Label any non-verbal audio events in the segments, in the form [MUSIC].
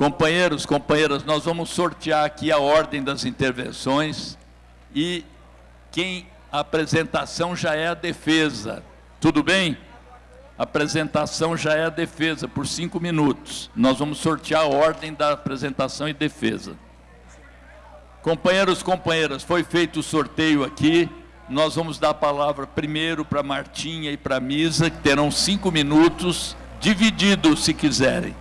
Companheiros, companheiras, nós vamos sortear aqui a ordem das intervenções e quem a apresentação já é a defesa. Tudo bem? A apresentação já é a defesa, por cinco minutos. Nós vamos sortear a ordem da apresentação e defesa. Companheiros, companheiras, foi feito o sorteio aqui. Nós vamos dar a palavra primeiro para Martinha e para Misa, que terão cinco minutos, divididos, se quiserem.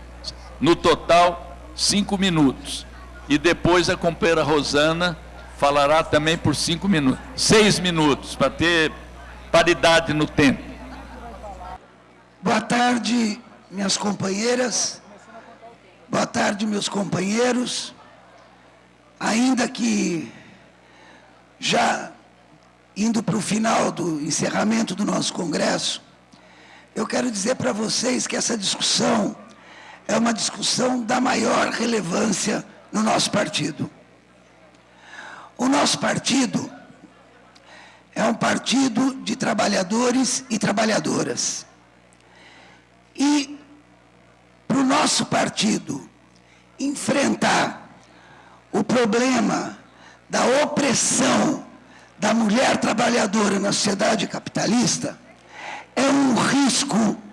No total, cinco minutos. E depois a companheira Rosana falará também por cinco minutos. Seis minutos, para ter paridade no tempo. Boa tarde, minhas companheiras. Boa tarde, meus companheiros. Ainda que já indo para o final do encerramento do nosso congresso, eu quero dizer para vocês que essa discussão é uma discussão da maior relevância no nosso partido. O nosso partido é um partido de trabalhadores e trabalhadoras. E para o nosso partido enfrentar o problema da opressão da mulher trabalhadora na sociedade capitalista é um risco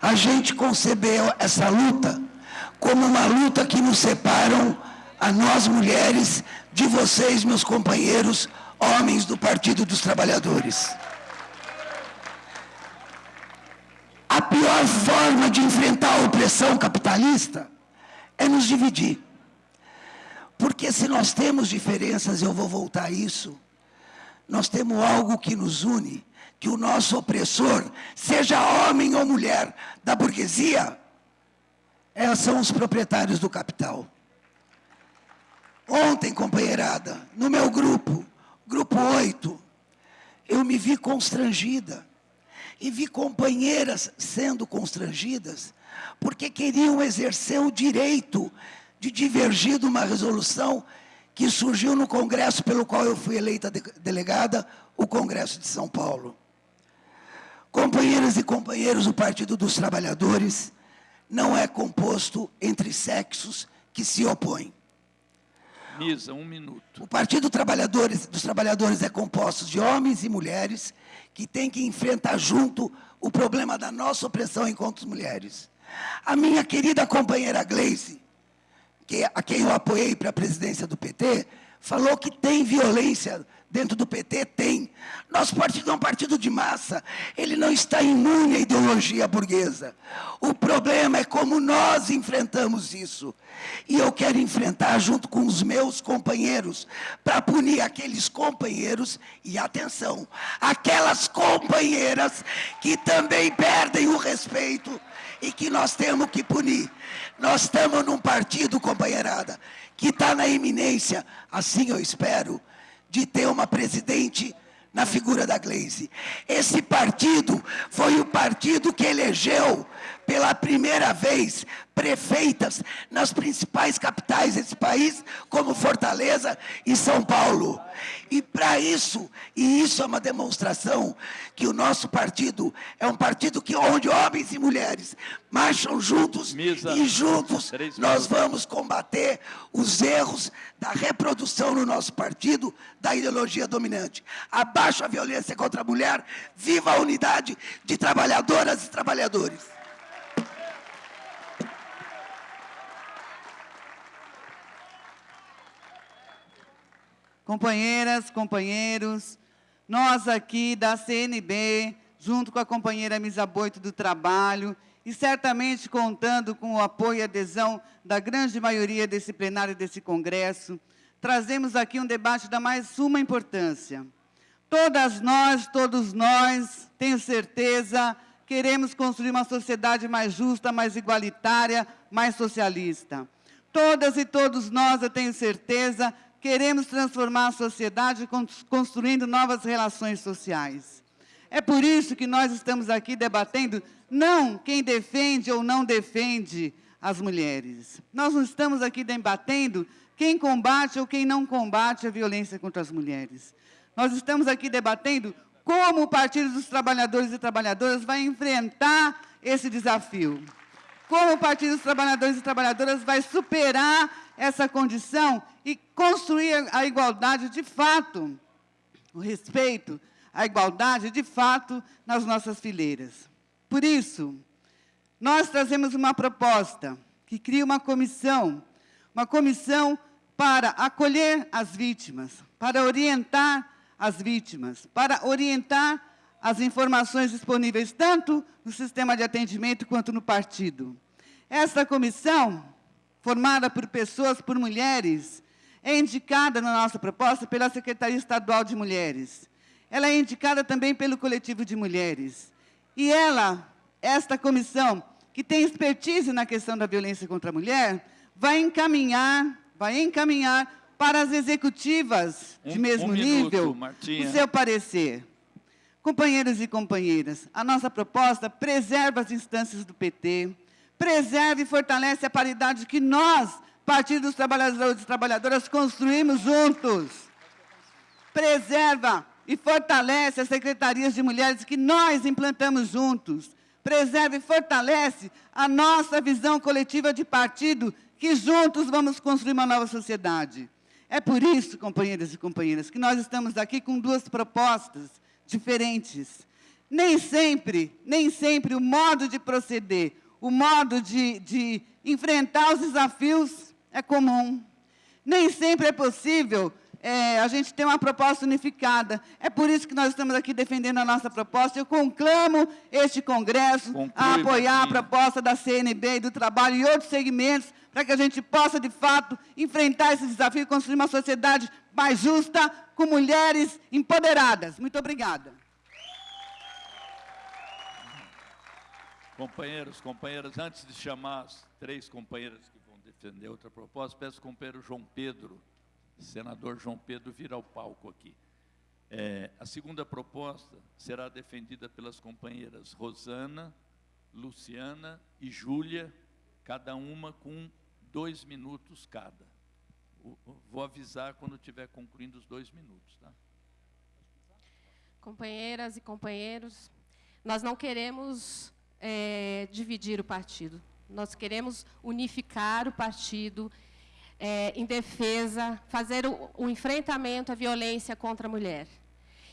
a gente concebeu essa luta como uma luta que nos separam a nós mulheres de vocês, meus companheiros, homens do Partido dos Trabalhadores. A pior forma de enfrentar a opressão capitalista é nos dividir. Porque se nós temos diferenças, eu vou voltar a isso, nós temos algo que nos une, que o nosso opressor, seja homem ou mulher da burguesia, é, são os proprietários do capital. Ontem, companheirada, no meu grupo, grupo 8, eu me vi constrangida. E vi companheiras sendo constrangidas, porque queriam exercer o direito de divergir de uma resolução que surgiu no Congresso pelo qual eu fui eleita de delegada, o Congresso de São Paulo. Companheiras e companheiros, o Partido dos Trabalhadores não é composto entre sexos que se opõem. Misa, um minuto. O Partido Trabalhadores, dos Trabalhadores é composto de homens e mulheres que têm que enfrentar junto o problema da nossa opressão enquanto mulheres. A minha querida companheira Gleice, que, a quem eu apoiei para a presidência do PT, falou que tem violência Dentro do PT tem. Nosso partido é um partido de massa. Ele não está imune à ideologia burguesa. O problema é como nós enfrentamos isso. E eu quero enfrentar junto com os meus companheiros, para punir aqueles companheiros, e atenção, aquelas companheiras que também perdem o respeito e que nós temos que punir. Nós estamos num partido, companheirada, que está na iminência, assim eu espero, de ter uma presidente na figura da Gleisi. Esse partido foi o partido que elegeu pela primeira vez prefeitas nas principais capitais desse país, como Fortaleza e São Paulo. E para isso, e isso é uma demonstração que o nosso partido é um partido que onde homens e mulheres marcham juntos Misa, e juntos nós vamos combater os erros da reprodução no nosso partido da ideologia dominante. Abaixo a violência contra a mulher, viva a unidade de trabalhadoras e trabalhadores. Companheiras, companheiros, nós aqui da CNB, junto com a companheira Misa Boito do Trabalho, e certamente contando com o apoio e adesão da grande maioria desse plenário desse congresso, trazemos aqui um debate da mais suma importância. Todas nós, todos nós, tenho certeza, queremos construir uma sociedade mais justa, mais igualitária, mais socialista. Todas e todos nós, eu tenho certeza, queremos transformar a sociedade construindo novas relações sociais. É por isso que nós estamos aqui debatendo não quem defende ou não defende as mulheres. Nós não estamos aqui debatendo quem combate ou quem não combate a violência contra as mulheres. Nós estamos aqui debatendo como o Partido dos Trabalhadores e Trabalhadoras vai enfrentar esse desafio. como o Partido dos Trabalhadores e Trabalhadoras vai superar essa condição e construir a igualdade de fato, o respeito, a igualdade de fato nas nossas fileiras. Por isso, nós trazemos uma proposta que cria uma comissão, uma comissão para acolher as vítimas, para orientar as vítimas, para orientar as informações disponíveis tanto no sistema de atendimento quanto no partido. Esta comissão, formada por pessoas, por mulheres, é indicada na nossa proposta pela Secretaria Estadual de Mulheres. Ela é indicada também pelo coletivo de mulheres. E ela, esta comissão, que tem expertise na questão da violência contra a mulher, vai encaminhar, vai encaminhar para as executivas de mesmo um nível minuto, o seu parecer. Companheiros e companheiras, a nossa proposta preserva as instâncias do PT, preserva e fortalece a paridade que nós, Partido dos Trabalhadores e Trabalhadoras, construímos juntos. Preserva e fortalece as secretarias de mulheres que nós implantamos juntos. Preserva e fortalece a nossa visão coletiva de partido, que juntos vamos construir uma nova sociedade. É por isso, companheiras e companheiras, que nós estamos aqui com duas propostas diferentes. Nem sempre, nem sempre o modo de proceder, o modo de, de enfrentar os desafios é comum. Nem sempre é possível é, a gente ter uma proposta unificada. É por isso que nós estamos aqui defendendo a nossa proposta. Eu conclamo este Congresso Conclui, a apoiar a Martinha. proposta da CNB e do trabalho e outros segmentos para que a gente possa, de fato, enfrentar esse desafio e construir uma sociedade mais justa, com mulheres empoderadas. Muito obrigada. Companheiros, companheiras, antes de chamar as três companheiras que vão defender outra proposta, peço ao companheiro João Pedro, senador João Pedro, vir ao palco aqui. É, a segunda proposta será defendida pelas companheiras Rosana, Luciana e Júlia, cada uma com dois minutos cada. Vou avisar quando estiver concluindo os dois minutos, tá? Companheiras e companheiros, nós não queremos eh, dividir o partido. Nós queremos unificar o partido eh, em defesa, fazer o, o enfrentamento à violência contra a mulher.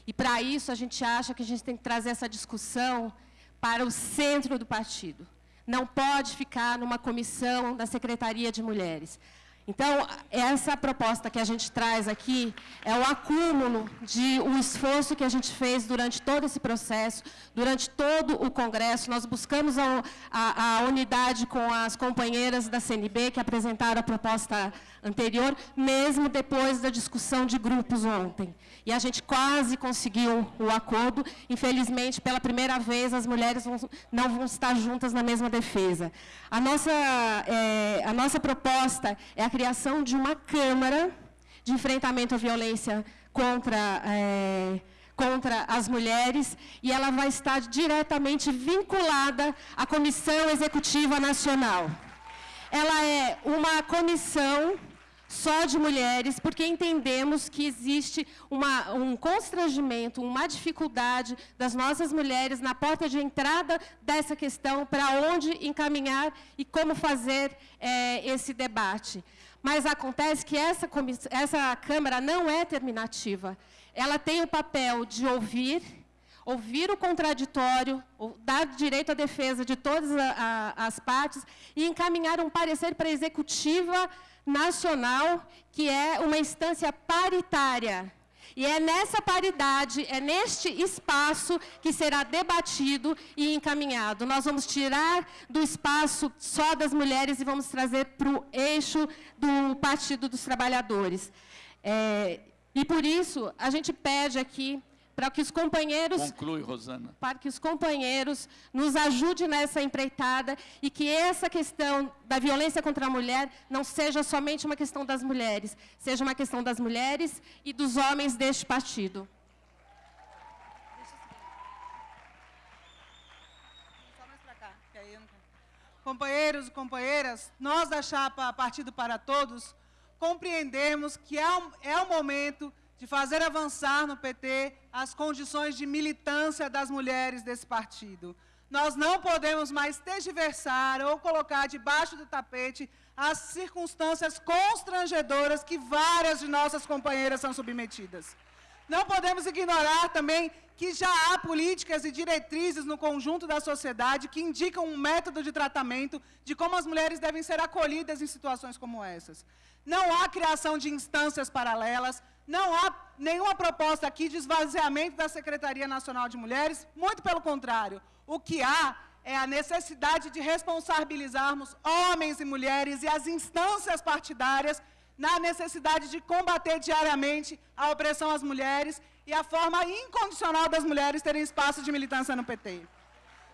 E, para isso, a gente acha que a gente tem que trazer essa discussão para o centro do partido. Não pode ficar numa comissão da Secretaria de Mulheres. Então, essa proposta que a gente traz aqui é o acúmulo de um esforço que a gente fez durante todo esse processo, durante todo o Congresso. Nós buscamos a, a- a unidade com as companheiras da CNB que apresentaram a proposta anterior, mesmo depois da discussão de grupos ontem. E a gente quase conseguiu o acordo. Infelizmente, pela primeira vez, as mulheres vão- não vão estar juntas na mesma defesa. A nossa, eh, a nossa proposta é a criação de uma Câmara de enfrentamento à violência contra, eh, contra as mulheres, e ela vai estar diretamente vinculada à Comissão Executiva Nacional. Ela é uma comissão só de mulheres, porque entendemos que existe uma- um constrangimento, uma dificuldade das nossas mulheres na porta de entrada dessa questão, para onde encaminhar e como fazer eh, esse debate. Mas acontece que essa, essa Câmara não é terminativa. Ela tem o papel de ouvir, ouvir o contraditório, dar direito à defesa de todas a- a- as partes e encaminhar um parecer para a executiva nacional, que é uma instância paritária. E é nessa paridade, é neste espaço que será debatido e encaminhado. Nós vamos tirar do espaço só das mulheres e vamos trazer para o eixo do Partido dos Trabalhadores. É, e por isso, a gente pede aqui para que os companheiros Conclui, Rosana. para que os companheiros nos ajudem nessa empreitada e que essa questão da violência contra a mulher não seja somente uma questão das mulheres, seja uma questão das mulheres e dos homens deste partido. Companheiros e companheiras, nós da chapa Partido para Todos compreendemos que é um, é um momento de fazer avançar no PT as condições de militância das mulheres desse partido. Nós não podemos mais tergiversar ou colocar debaixo do tapete as circunstâncias constrangedoras que várias de nossas companheiras são submetidas. Não podemos ignorar também que já há políticas e diretrizes no conjunto da sociedade que indicam um método de tratamento de como as mulheres devem ser acolhidas em situações como essas. Não há criação de instâncias paralelas, não há nenhuma proposta aqui de esvaziamento da Secretaria Nacional de Mulheres, muito pelo contrário. O que há é a necessidade de responsabilizarmos homens e mulheres e as instâncias partidárias na necessidade de combater diariamente a opressão às mulheres e a forma incondicional das mulheres terem espaço de militância no PT.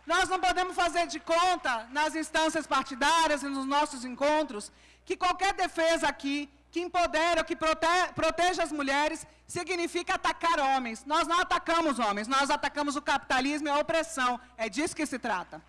Nós não podemos fazer de conta, nas instâncias partidárias e nos nossos encontros, que qualquer defesa aqui que empodera, que prote proteja as mulheres, significa atacar homens. Nós não atacamos homens, nós atacamos o capitalismo e a opressão. É disso que se trata.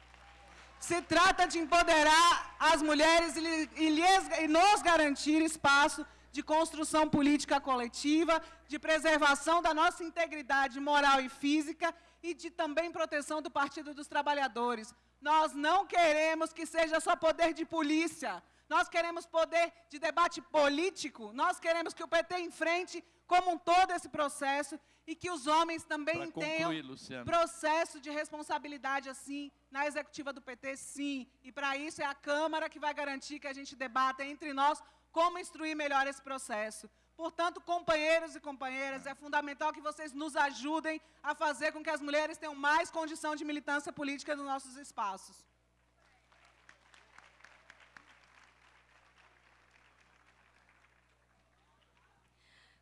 Se trata de empoderar as mulheres e, e, lhes, e nos garantir espaço de construção política coletiva, de preservação da nossa integridade moral e física e de também proteção do Partido dos Trabalhadores. Nós não queremos que seja só poder de polícia, nós queremos poder de debate político, nós queremos que o PT enfrente como um todo esse processo e que os homens também tenham Luciano. processo de responsabilidade assim na executiva do PT, sim. E para isso é a Câmara que vai garantir que a gente debata entre nós como instruir melhor esse processo. Portanto, companheiros e companheiras, é fundamental que vocês nos ajudem a fazer com que as mulheres tenham mais condição de militância política nos nossos espaços.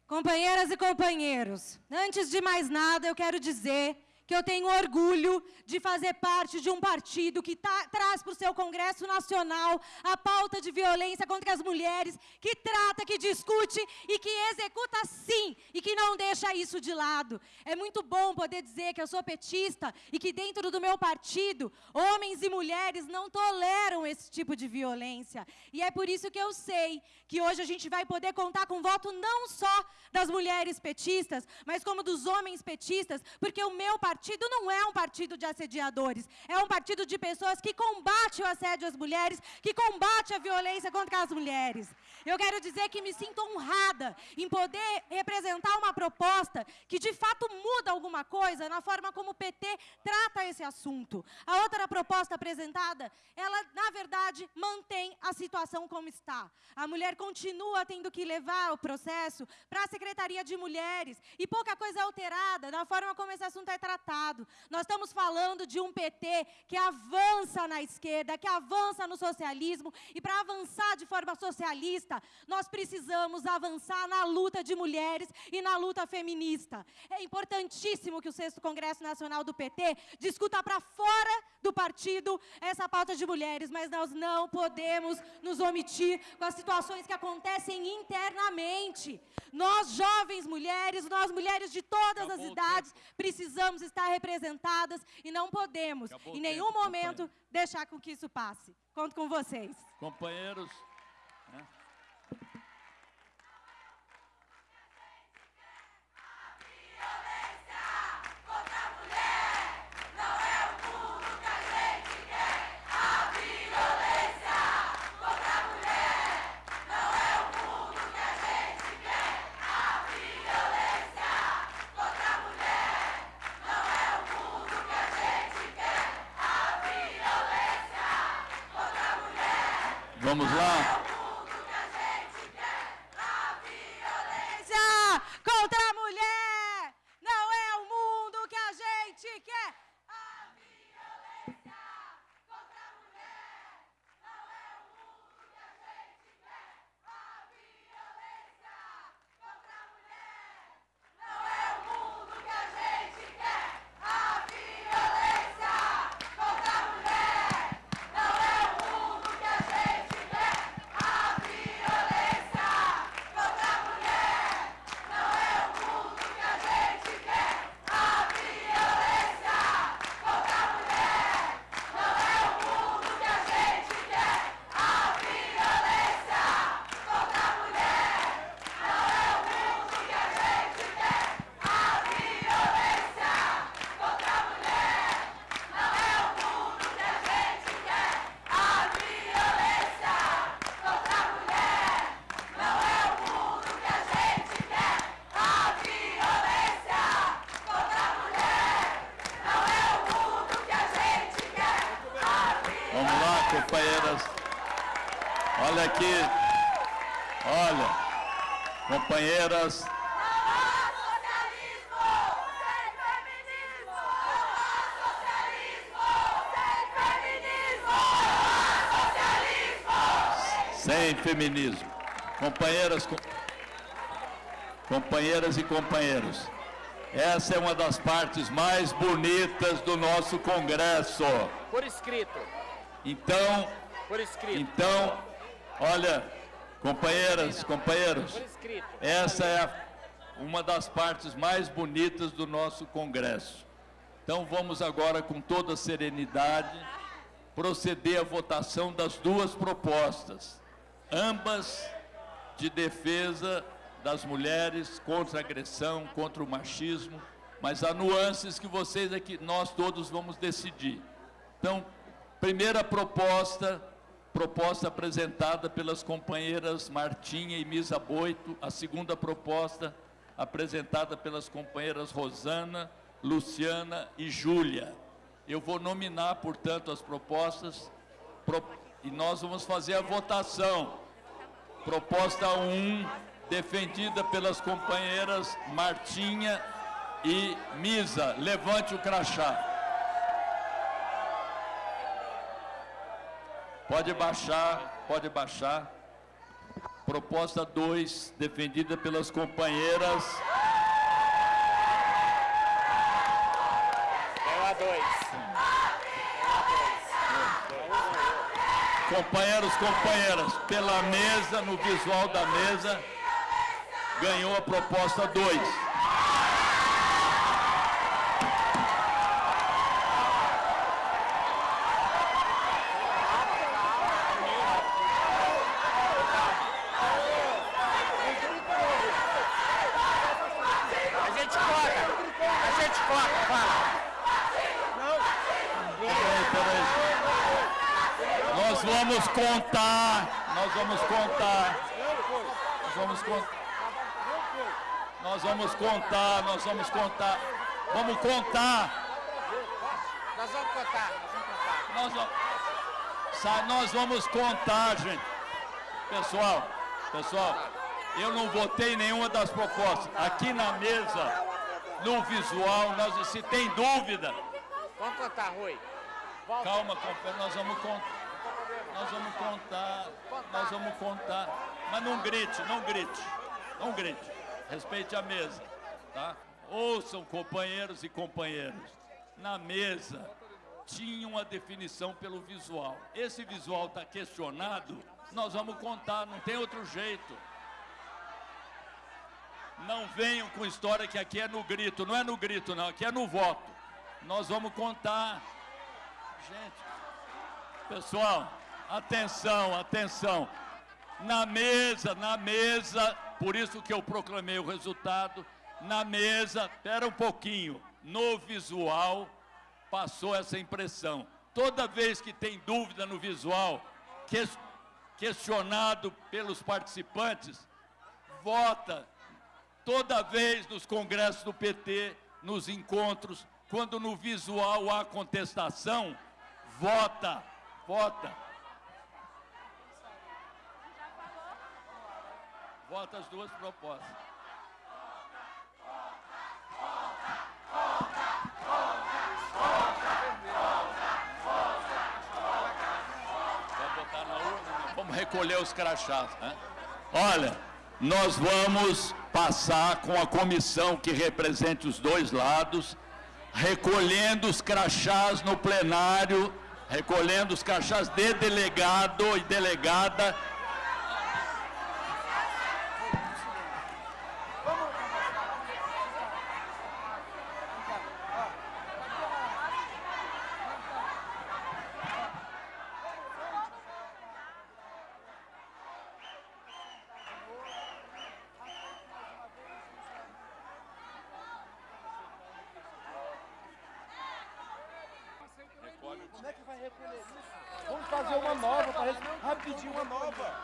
Companheiras e companheiros, antes de mais nada, eu quero dizer que eu tenho orgulho de fazer parte de um partido que tá, traz para o seu Congresso Nacional a pauta de violência contra as mulheres, que trata, que discute e que executa sim, e que não deixa isso de lado. É muito bom poder dizer que eu sou petista e que dentro do meu partido, homens e mulheres não toleram esse tipo de violência. E é por isso que eu sei que hoje a gente vai poder contar com voto não só das mulheres petistas, mas como dos homens petistas, porque o meu partido partido não é um partido de assediadores, é um partido de pessoas que combate o assédio às mulheres, que combate a violência contra as mulheres. Eu quero dizer que me sinto honrada em poder representar uma proposta que de fato muda alguma coisa na forma como o PT trata esse assunto. A outra proposta apresentada, ela na verdade mantém a situação como está. A mulher continua tendo que levar o processo para a Secretaria de Mulheres e pouca coisa é alterada na forma como esse assunto é tratado nós estamos falando de um PT que avança na esquerda, que avança no socialismo, e para avançar de forma socialista, nós precisamos avançar na luta de mulheres e na luta feminista. É importantíssimo que o 6 Congresso Nacional do PT discuta para fora do partido essa pauta de mulheres, mas nós não podemos nos omitir com as situações que acontecem internamente. Nós, jovens mulheres, nós mulheres de todas Acabou as idades, precisamos estar estar representadas e não podemos, Acabou em nenhum tempo, momento, deixar com que isso passe. Conto com vocês. Companheiros. Vamos lá? Feminismo. Companheiras, com... companheiras e companheiros, essa é uma das partes mais bonitas do nosso Congresso. Por escrito. Então, Por escrito. então, olha, companheiras, companheiros, Por escrito. essa é a- uma das partes mais bonitas do nosso Congresso. Então vamos agora, com toda serenidade, proceder à votação das duas propostas, ambas de defesa das mulheres contra a agressão, contra o machismo, mas há nuances que vocês aqui, nós todos vamos decidir. Então, primeira proposta, proposta apresentada pelas companheiras Martinha e Misa Boito, a segunda proposta apresentada pelas companheiras Rosana, Luciana e Júlia. Eu vou nominar, portanto, as propostas pro- e nós vamos fazer a votação. Proposta 1, defendida pelas companheiras Martinha e Misa. Levante o crachá. Pode baixar, pode baixar. Proposta 2, defendida pelas companheiras Ganhou a dois. Companheiros, companheiras, pela mesa, no visual da mesa, ganhou a proposta 2. A gente corta. A gente corta, fala. Vamos contar, nós vamos contar. Nós vamos contar. Nós vamos contar, nós vamos contar. Vamos contar. Nós vamos contar, nós vamos contar. Nós, vamos contar, gente. Pessoal, pessoal, eu não votei nenhuma das propostas. Aqui na mesa, no visual, nós, se tem dúvida, Vamos contar, Rui. Calma, companheiro, nós vamos contar. Nós vamos contar, nós vamos contar. Mas não grite, não grite, não grite. Respeite a mesa, tá? Ouçam, companheiros e companheiras. Na mesa tinha uma definição pelo visual. Esse visual está questionado, nós vamos contar, não tem outro jeito. Não venham com história que aqui é no grito, não é no grito não, aqui é no voto. Nós vamos contar. Gente, pessoal, atenção, atenção. Na mesa, na mesa, por isso que eu proclamei o resultado, na mesa, espera um pouquinho, no visual passou essa impressão. Toda vez que tem dúvida no visual, ques- questionado pelos participantes, vota toda vez nos congressos do PT, nos encontros, quando no visual há contestação, vota, vota. Vota as duas propostas. Não. Vamos recolher os crachás, né? Olha, nós vamos passar com a comissão que represente os dois lados, recolhendo os crachás no plenário, recolhendo os crachás de delegado e delegada. Vamos fazer uma nova, pra rapidinho uma nova.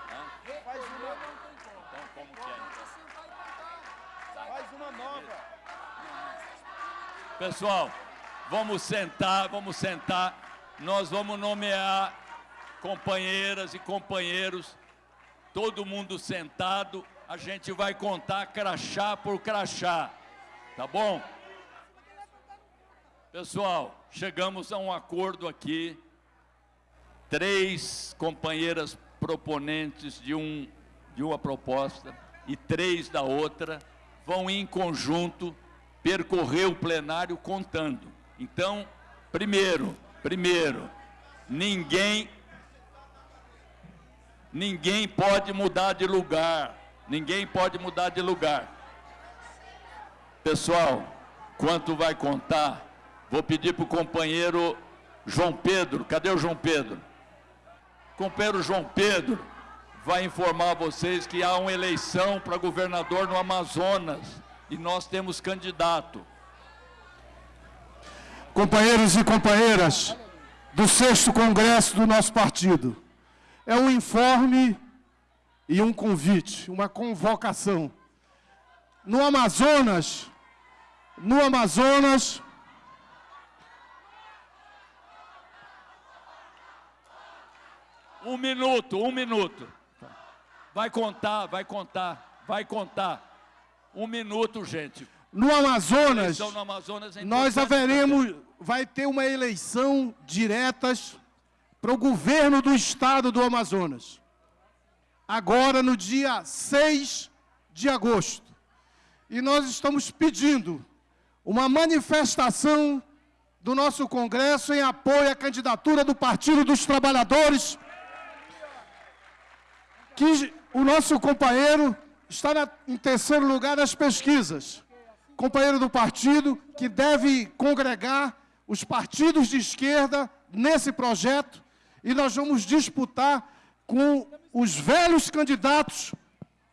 Faz uma, Então, como que é? então? faz uma nova. Pessoal, vamos sentar, vamos sentar. Nós vamos nomear companheiras e companheiros, todo mundo sentado, a gente vai contar crachá por crachá, tá bom? Pessoal, chegamos a um acordo aqui, três companheiras proponentes de, um, de uma proposta e três da outra vão em conjunto percorrer o plenário contando. Então, primeiro, primeiro, ninguém ninguém pode mudar de lugar. Ninguém pode mudar de lugar. Pessoal, quanto vai contar? Vou pedir para o companheiro João Pedro. Cadê o João Pedro? Companheiro João Pedro vai informar vocês que há uma eleição para governador no Amazonas e nós temos candidato. Companheiros e companheiras do sexto congresso do nosso partido, é um informe e um convite, uma convocação. No Amazonas, no Amazonas, Um minuto, um minuto. Vai contar, vai contar, vai contar. Um minuto, gente. No Amazonas, no Amazonas é nós haveremos, vai ter uma eleição diretas para o governo do estado do Amazonas. Agora, no dia 6 de agosto. E nós estamos pedindo uma manifestação do nosso Congresso em apoio à candidatura do Partido dos Trabalhadores que o nosso companheiro está na, em terceiro lugar nas pesquisas. Companheiro do partido que deve congregar os partidos de esquerda nesse projeto e nós vamos disputar com os velhos candidatos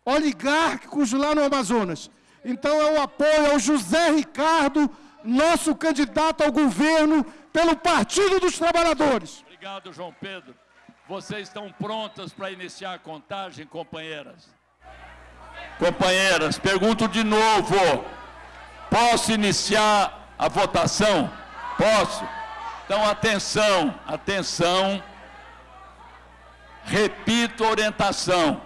oligárquicos lá no Amazonas. Então é o apoio ao José Ricardo, nosso candidato ao governo pelo Partido dos Trabalhadores. Obrigado, João Pedro. Vocês estão prontas para iniciar a contagem, companheiras? Companheiras, pergunto de novo. Posso iniciar a votação? Posso? Então, atenção, atenção. Repito a orientação.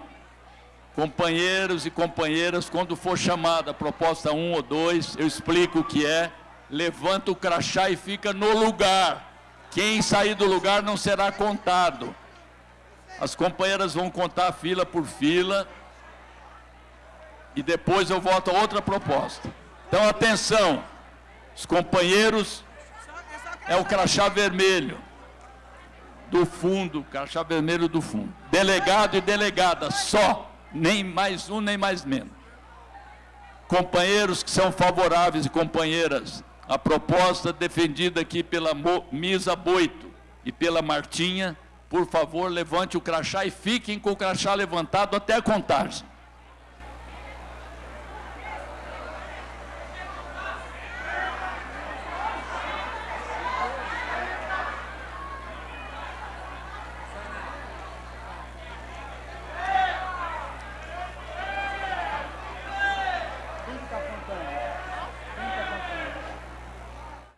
Companheiros e companheiras, quando for chamada a proposta 1 ou 2, eu explico o que é, levanta o crachá e fica no lugar. Quem sair do lugar não será contado. As companheiras vão contar fila por fila e depois eu volto a outra proposta. Então, atenção, os companheiros é o crachá vermelho do fundo, crachá vermelho do fundo. Delegado e delegada, só, nem mais um, nem mais menos. Companheiros que são favoráveis e companheiras, a proposta defendida aqui pela Misa Boito e pela Martinha, por favor, levante o crachá e fiquem com o crachá levantado até a contagem.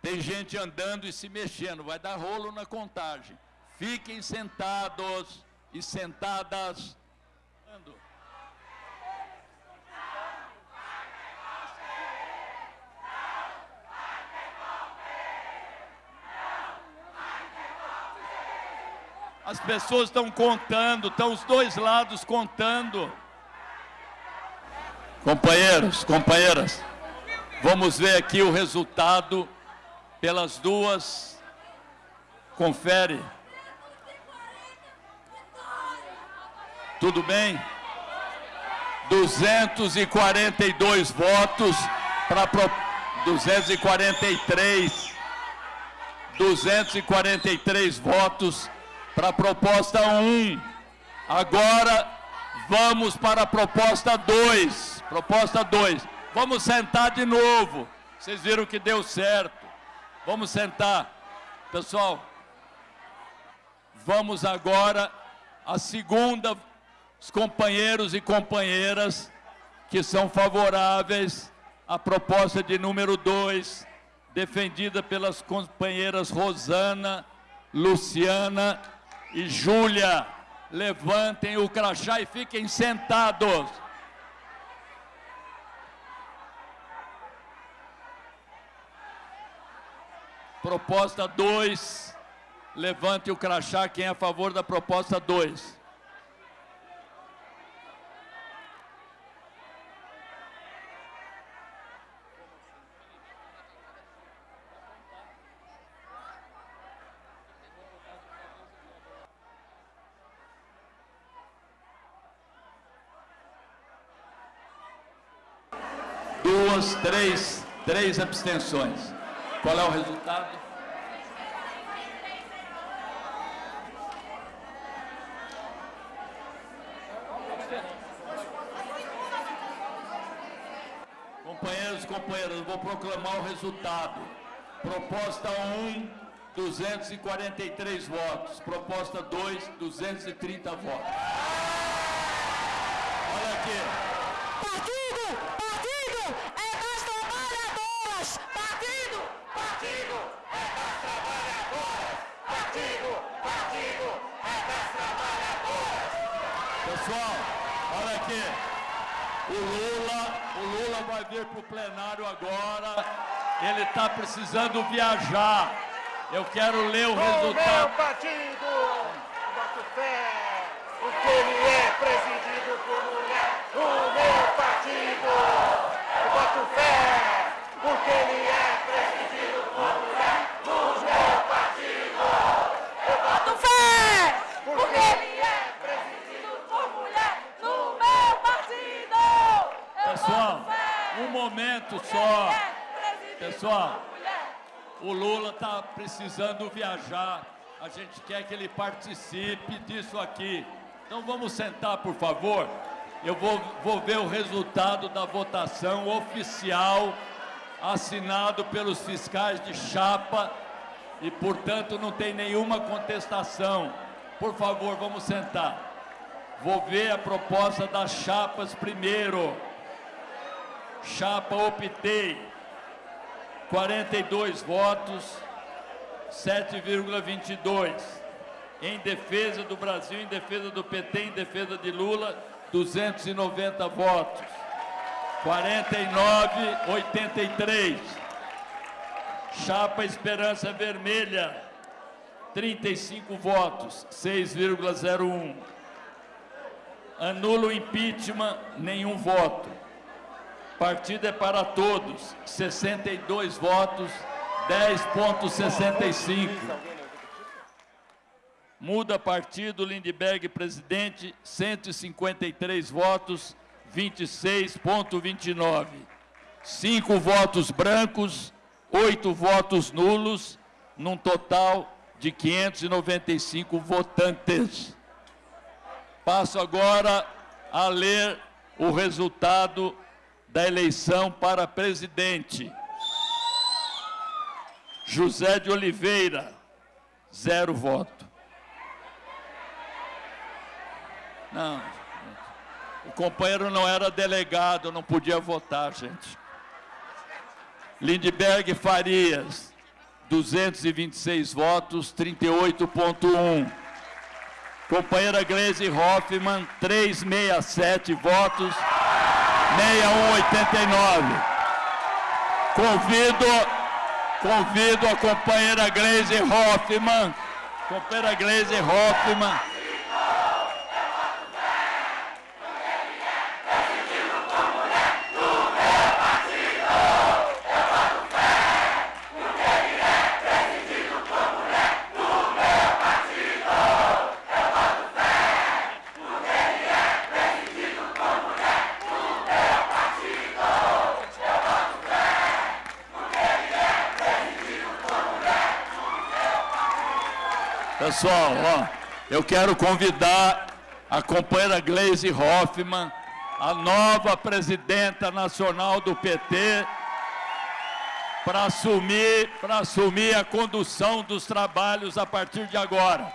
Tem gente andando e se mexendo, vai dar rolo na contagem. Fiquem sentados e sentadas. As pessoas estão contando, estão os dois lados contando. Companheiros, companheiras, vamos ver aqui o resultado pelas duas. Confere. Tudo bem? 242 votos para pro... 243 243 votos para a proposta 1. Agora vamos para a proposta 2. Proposta 2. Vamos sentar de novo. Vocês viram que deu certo. Vamos sentar. Pessoal, vamos agora à segunda os companheiros e companheiras que são favoráveis à proposta de número 2, defendida pelas companheiras Rosana, Luciana e Júlia, levantem o crachá e fiquem sentados. Proposta 2, levante o crachá, quem é a favor da proposta 2. Duas, três, três abstenções. Qual é o resultado? Companheiros e companheiras, vou proclamar o resultado. Proposta 1, 243 votos. Proposta 2, 230 votos. Olha aqui. Partido é das trabalhadoras! Partido! Partido é das trabalhadoras! Partido! Partido é das trabalhadoras! Pessoal, olha aqui. O Lula, o Vir para o plenário agora. Ele está precisando viajar. Eu quero ler o O meu resultado. partido, boto fé, porque ele é presidido por mulher. O meu partido, eu boto fé, porque ele é presidido por mulher. O meu partido, eu boto fé, porque ele é presidido por mulher. No meu partido! Eu Pessoal, boto fé, um momento só. Pessoal, o Lula está precisando viajar. A gente quer que ele participe disso aqui. Então vamos sentar, por favor. Eu vou, vou ver o resultado da votação oficial assinado pelos fiscais de chapa e, portanto, não tem nenhuma contestação. Por favor, vamos sentar. Vou ver a proposta das chapas primeiro. Chapa Optei, 42 votos, 7,22. Em defesa do Brasil, em defesa do PT, em defesa de Lula, 290 votos. 49, 83. Chapa Esperança Vermelha, 35 votos, 6,01. Anula o impeachment, nenhum voto. Partido é para todos, 62 votos, 10,65. Muda partido, Lindbergh presidente, 153 votos, 26,29. Cinco votos brancos, oito votos nulos, num total de 595 votantes. Passo agora a ler o resultado da eleição para presidente. José de Oliveira, zero voto. Não, o companheiro não era delegado, não podia votar, gente. Lindbergh Farias, 226 votos, 38,1. Companheira Gleisi Hoffmann, 367 votos, 6189. Convido, convido a companheira Gleisi Hoffmann, companheira Gleisi Hoffmann, Pessoal, eu quero convidar a companheira Gleisi Hoffmann, a nova presidenta nacional do PT, para assumir, assumir a condução dos trabalhos a partir de agora.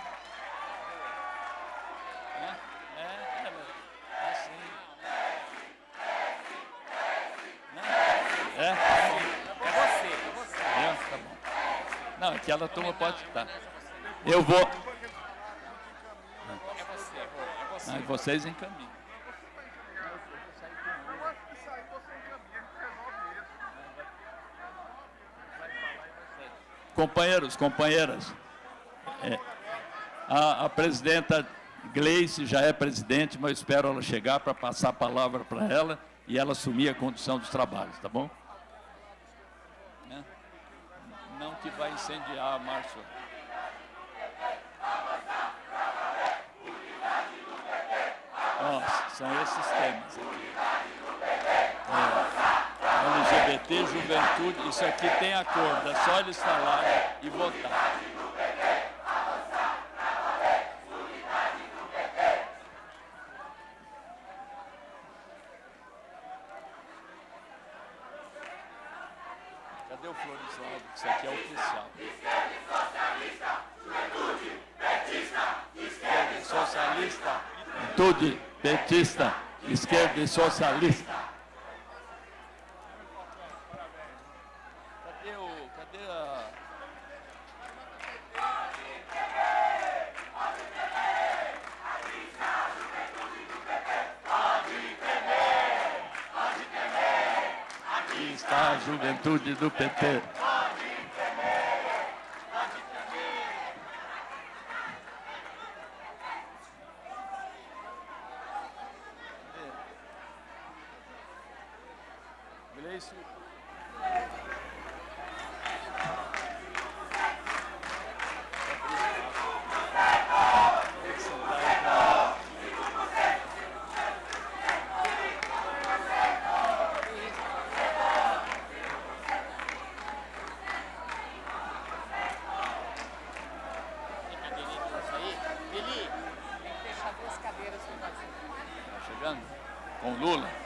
É? É você, é você. É, tá. Não, aquela turma pode estar. Eu vou. Aí vocês encaminham. Companheiros, companheiras, é, a, a presidenta Gleice já é presidente, mas eu espero ela chegar para passar a palavra para ela e ela assumir a condução dos trabalhos, tá bom? Né? Não que vai incendiar, Márcio. Ó, são esses temas aqui. É, LGBT, juventude, isso aqui tem acordo, é só eles falarem e votar. Cadê o Florisvaldo? Isso aqui é oficial. Esquerda e socialista. Juventude, petista, esquerda e socialista. Cadê o. Cadê a. Aqui está a juventude do PT. Com. Lula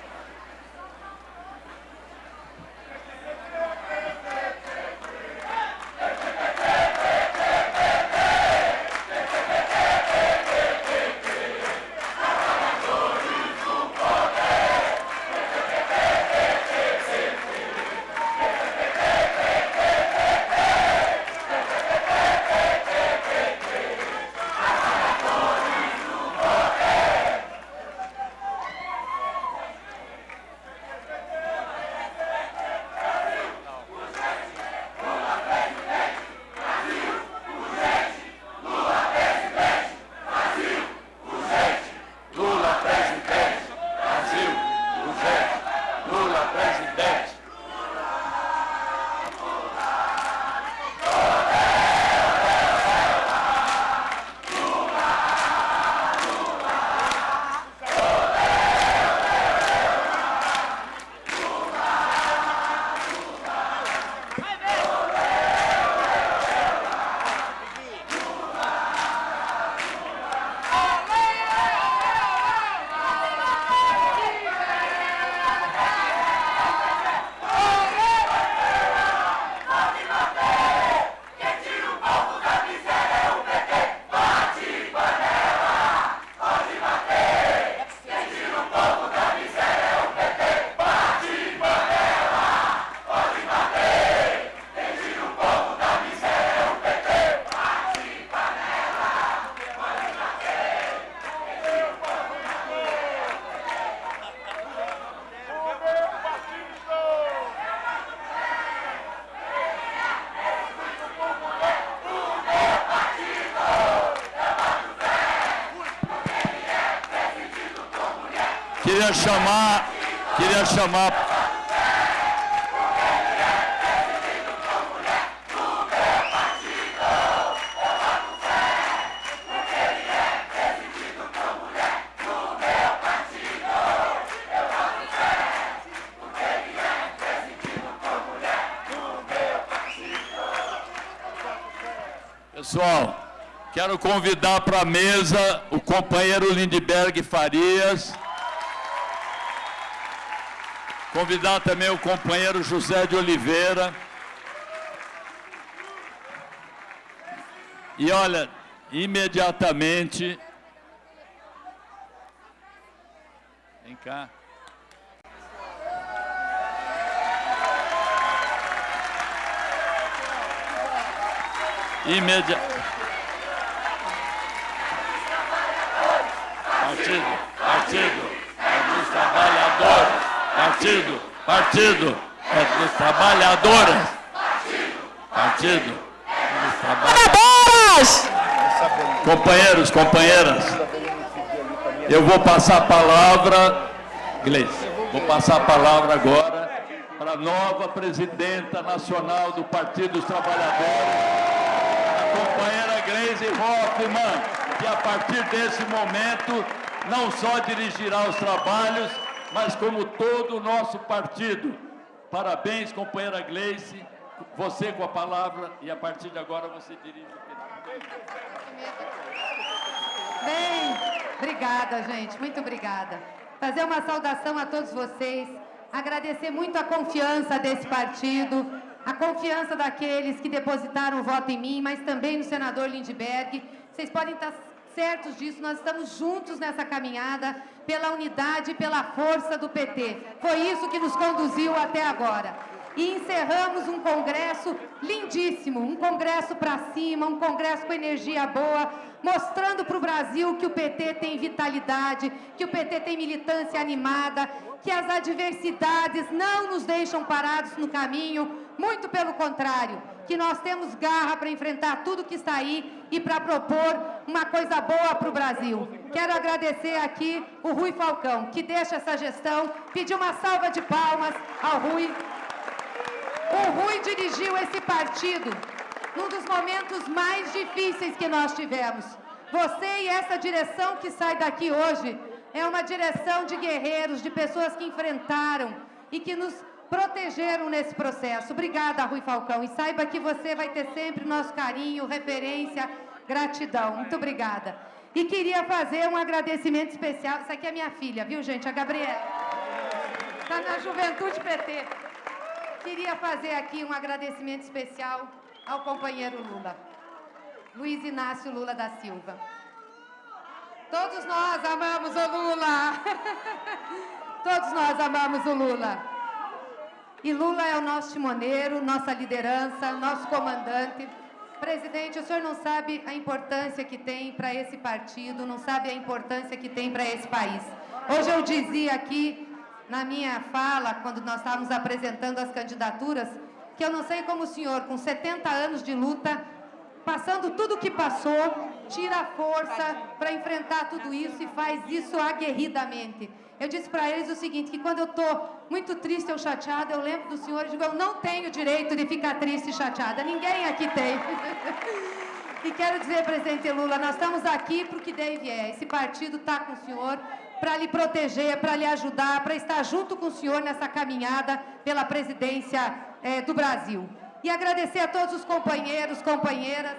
Queria chamar, queria chamar. Pessoal, quero convidar para a mesa o companheiro Lindbergh Farias. Convidar também o companheiro José de Oliveira. E olha, imediatamente... Vem cá. Imediatamente... Partido, partido, Partido. É dos trabalhadores partido é dos trabalhadores. Partido dos trabalhadores. Companheiros, companheiras, eu vou passar a palavra, Gleice, vou passar a palavra agora para a nova presidenta nacional do Partido dos Trabalhadores, a companheira Gleise Hoffmann, que a partir desse momento não só dirigirá os trabalhos, mas como todo o nosso partido. Parabéns, companheira Gleice, você com a palavra e a partir de agora você dirige o Bem, obrigada, gente, muito obrigada. Fazer uma saudação a todos vocês, agradecer muito a confiança desse partido, a confiança daqueles que depositaram o voto em mim, mas também no senador Lindbergh. Vocês podem estar certos disso, nós estamos juntos nessa caminhada pela unidade e pela força do PT. Foi isso que nos conduziu até agora. E encerramos um congresso lindíssimo, um congresso para cima, um congresso com energia boa, mostrando para o Brasil que o PT tem vitalidade, que o PT tem militância animada, que as adversidades não nos deixam parados no caminho, muito pelo contrário, que nós temos garra para enfrentar tudo que está aí e para propor uma coisa boa para o Brasil. Quero agradecer aqui o Rui Falcão, que deixa essa gestão, pedir uma salva de palmas ao Rui. O Rui dirigiu esse partido num dos momentos mais difíceis que nós tivemos. Você e essa direção que sai daqui hoje é uma direção de guerreiros, de pessoas que enfrentaram e que nos protegeram nesse processo. Obrigada, Rui Falcão. E saiba que você vai ter sempre nosso carinho, referência, gratidão. Muito obrigada. E queria fazer um agradecimento especial. Essa aqui é minha filha, viu, gente? A Gabriela. Está na Juventude PT. Queria fazer aqui um agradecimento especial ao companheiro Lula, Luiz Inácio Lula da Silva. Todos nós amamos o Lula. [LAUGHS] Todos nós amamos o Lula. E Lula é o nosso timoneiro, nossa liderança, nosso comandante. Presidente, o senhor não sabe a importância que tem para esse partido, não sabe a importância que tem para esse país. Hoje eu dizia aqui, na minha fala, quando nós estávamos apresentando as candidaturas, que eu não sei como o senhor, com 70 anos de luta, passando tudo o que passou, tira força para enfrentar tudo isso e faz isso aguerridamente. Eu disse para eles o seguinte, que quando eu estou muito triste ou chateada, eu lembro do senhor e digo, eu não tenho direito de ficar triste e chateada, ninguém aqui tem. [LAUGHS] e quero dizer, presidente Lula, nós estamos aqui para o que deve é, esse partido está com o senhor, para lhe proteger, para lhe ajudar, para estar junto com o senhor nessa caminhada pela presidência eh, do Brasil. E agradecer a todos os companheiros, companheiras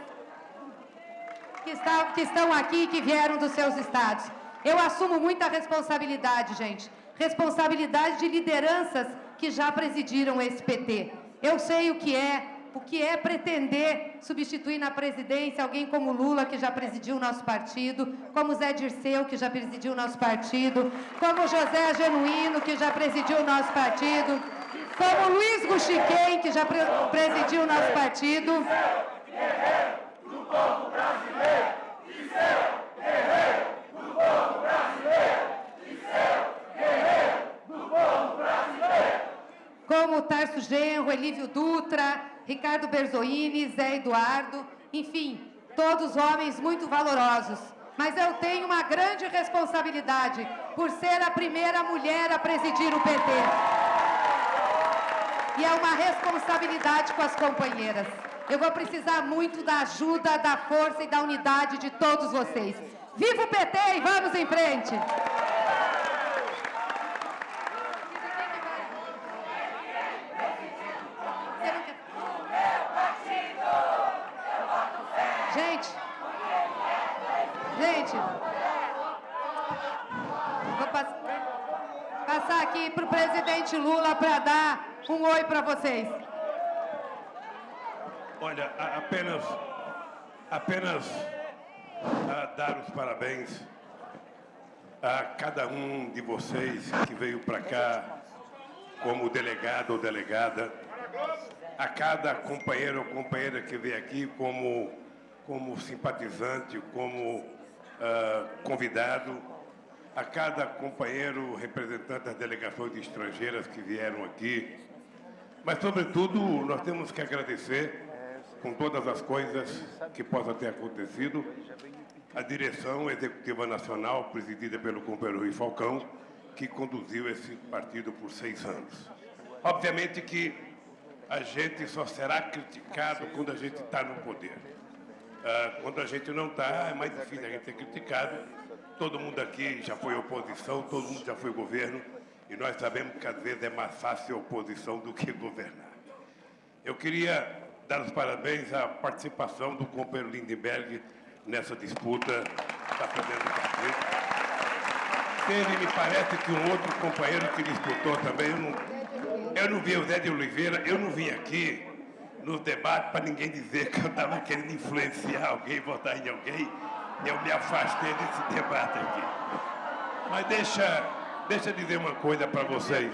que, que estão aqui, que vieram dos seus estados. Eu assumo muita responsabilidade, gente. Responsabilidade de lideranças que já presidiram esse PT. Eu sei o que é o que é pretender substituir na presidência alguém como Lula, que já presidiu o nosso partido, como Zé Dirceu, que já presidiu o nosso partido, como José Genuíno, que já presidiu o nosso partido, como Luiz Guxiquem, que já pre presidiu o nosso partido. do povo brasileiro, guerreiro povo brasileiro, e seu guerreiro do povo brasileiro. Como Tarso Genro, Elívio Dutra, Ricardo Berzoini, Zé Eduardo, enfim, todos homens muito valorosos. Mas eu tenho uma grande responsabilidade por ser a primeira mulher a presidir o PT. E é uma responsabilidade com as companheiras. Eu vou precisar muito da ajuda, da força e da unidade de todos vocês. Viva o PT e vamos em frente! Gente, gente, vou pass passar aqui para o presidente Lula para dar um oi para vocês. Olha, apenas, apenas dar os parabéns a cada um de vocês que veio para cá como delegado ou delegada, a cada companheiro ou companheira que veio aqui como, como simpatizante, como ah, convidado, a cada companheiro representante das delegações estrangeiras que vieram aqui. Mas, sobretudo, nós temos que agradecer, com todas as coisas que possam ter acontecido, a direção executiva nacional, presidida pelo companheiro Rui Falcão, que conduziu esse partido por seis anos. Obviamente que a gente só será criticado quando a gente está no poder. Ah, quando a gente não está, é mais difícil a gente ser criticado. Todo mundo aqui já foi oposição, todo mundo já foi governo, e nós sabemos que às vezes é mais fácil oposição do que governar. Eu queria dar os parabéns à participação do companheiro Lindenberg nessa disputa, está fazendo partido. Teve, me parece que um outro companheiro que disputou também, eu não, eu não vi o Zé de Oliveira, eu não vim aqui nos debates para ninguém dizer que eu estava querendo influenciar alguém, votar em alguém. Eu me afastei desse debate aqui. Mas deixa, deixa eu dizer uma coisa para vocês.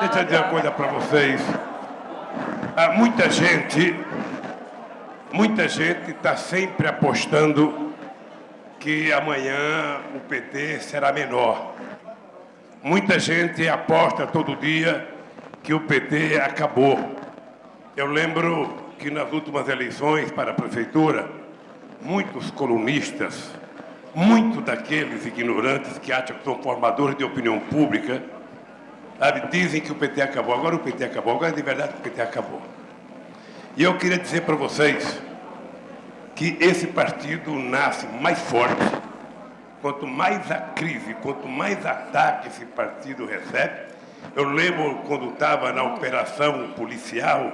Deixa eu dizer uma coisa para vocês. Há muita gente, muita gente está sempre apostando que amanhã o PT será menor. Muita gente aposta todo dia que o PT acabou. Eu lembro que nas últimas eleições para a prefeitura, muitos colunistas, muitos daqueles ignorantes que acham que são formadores de opinião pública, sabe, dizem que o PT acabou. Agora o PT acabou, agora de verdade o PT acabou. E eu queria dizer para vocês que esse partido nasce mais forte, quanto mais a crise, quanto mais ataque esse partido recebe. Eu lembro quando estava na operação policial